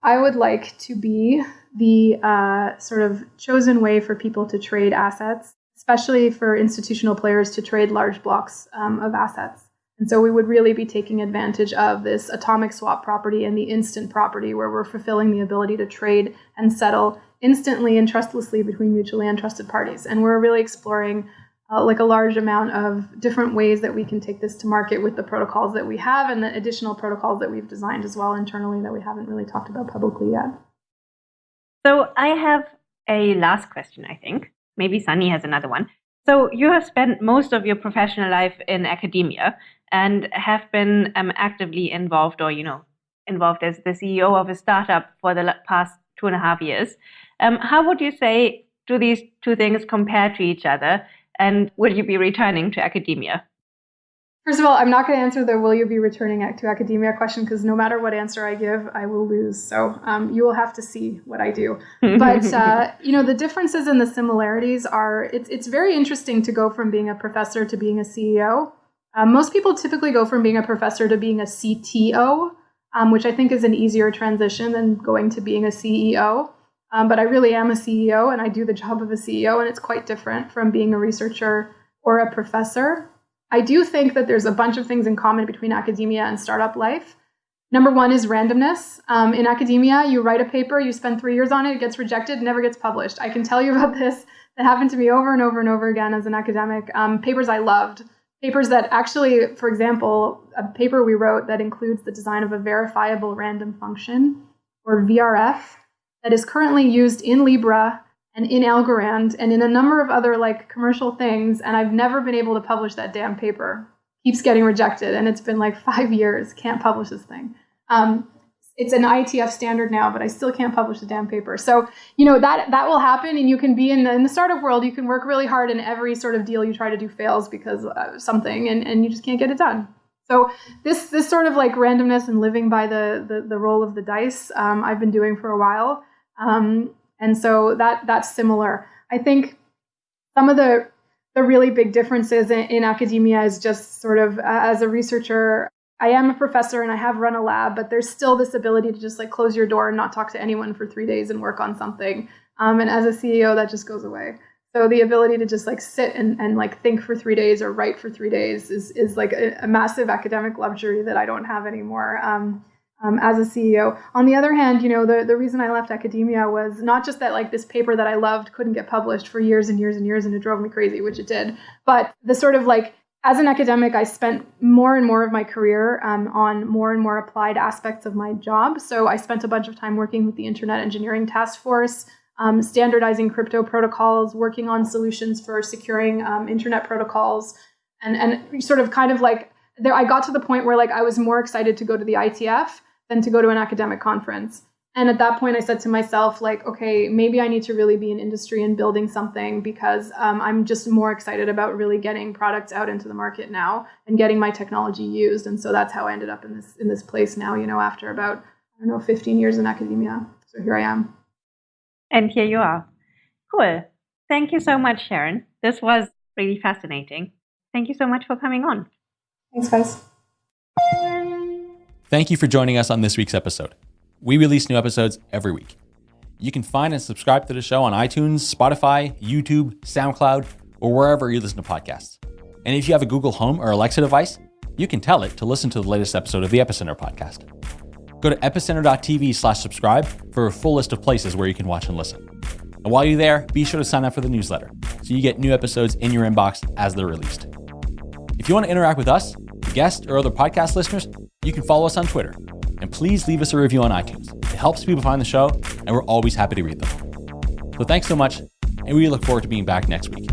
I would like to be the uh, sort of chosen way for people to trade assets, especially for institutional players to trade large blocks um, of assets. And so we would really be taking advantage of this atomic swap property and the instant property where we're fulfilling the ability to trade and settle instantly and trustlessly between mutually untrusted parties. And we're really exploring uh, like a large amount of different ways that we can take this to market with the protocols that we have and the additional protocols that we've designed as well internally that we haven't really talked about publicly yet. So I have a last question, I think. Maybe Sunny has another one. So you have spent most of your professional life in academia and have been um, actively involved or, you know, involved as the CEO of a startup for the past two and a half years. Um, how would you say do these two things compare to each other? And will you be returning to academia? First of all, I'm not going to answer the will you be returning to academia question because no matter what answer I give, I will lose. So um, you will have to see what I do. But uh, you know, the differences and the similarities are it's it's very interesting to go from being a professor to being a CEO. Um, most people typically go from being a professor to being a CTO, um, which I think is an easier transition than going to being a CEO. Um, but I really am a CEO and I do the job of a CEO, and it's quite different from being a researcher or a professor. I do think that there's a bunch of things in common between academia and startup life. Number one is randomness. Um, in academia, you write a paper, you spend three years on it, it gets rejected, never gets published. I can tell you about this. That happened to me over and over and over again as an academic. Um, papers I loved, papers that actually, for example, a paper we wrote that includes the design of a verifiable random function or VRF, that is currently used in Libra and in Algorand and in a number of other like commercial things. And I've never been able to publish that damn paper. Keeps getting rejected, and it's been like five years. Can't publish this thing. Um, it's an IETF standard now, but I still can't publish the damn paper. So, you know, that that will happen and you can be in the, in the startup world, you can work really hard and every sort of deal you try to do fails because of something and, and you just can't get it done. So this this sort of like randomness and living by the the, the roll of the dice, um, I've been doing for a while. Um, and so that that's similar. I think some of the the really big differences in, in academia is just sort of uh, as a researcher, I am a professor and I have run a lab, but there's still this ability to just like close your door and not talk to anyone for three days and work on something. Um, and as a CEO, that just goes away. So the ability to just like sit and, and like think for three days or write for three days is, is like a, a massive academic luxury that I don't have anymore um, um, as a CEO. On the other hand, you know, the, the reason I left academia was not just that like this paper that I loved couldn't get published for years and years and years and it drove me crazy, which it did, but the sort of like as an academic, I spent more and more of my career um, on more and more applied aspects of my job. So I spent a bunch of time working with the Internet Engineering Task Force, um, standardizing crypto protocols, working on solutions for securing um, internet protocols, and and sort of kind of like there. I got to the point where like I was more excited to go to the IETF than to go to an academic conference. And at that point, I said to myself, like, okay, maybe I need to really be in industry and building something because um, I'm just more excited about really getting products out into the market now and getting my technology used. And so that's how I ended up in this in this place now. You know, after about I don't know 15 years in academia. So here I am. And here you are. Cool. Thank you so much, Sharon. This was really fascinating. Thank you so much for coming on. Thanks, guys. Thank you for joining us on this week's episode. We release new episodes every week. You can find and subscribe to the show on iTunes, Spotify, YouTube, SoundCloud, or wherever you listen to podcasts. And if you have a Google Home or Alexa device, you can tell it to listen to the latest episode of the Epicenter podcast. Go to epicenter.tv slash subscribe for a full list of places where you can watch and listen. And while you're there, be sure to sign up for the newsletter so you get new episodes in your inbox as they're released. If you want to interact with us, guests, or other podcast listeners, you can follow us on Twitter and please leave us a review on iTunes. It helps people find the show, and we're always happy to read them. So thanks so much, and we look forward to being back next week.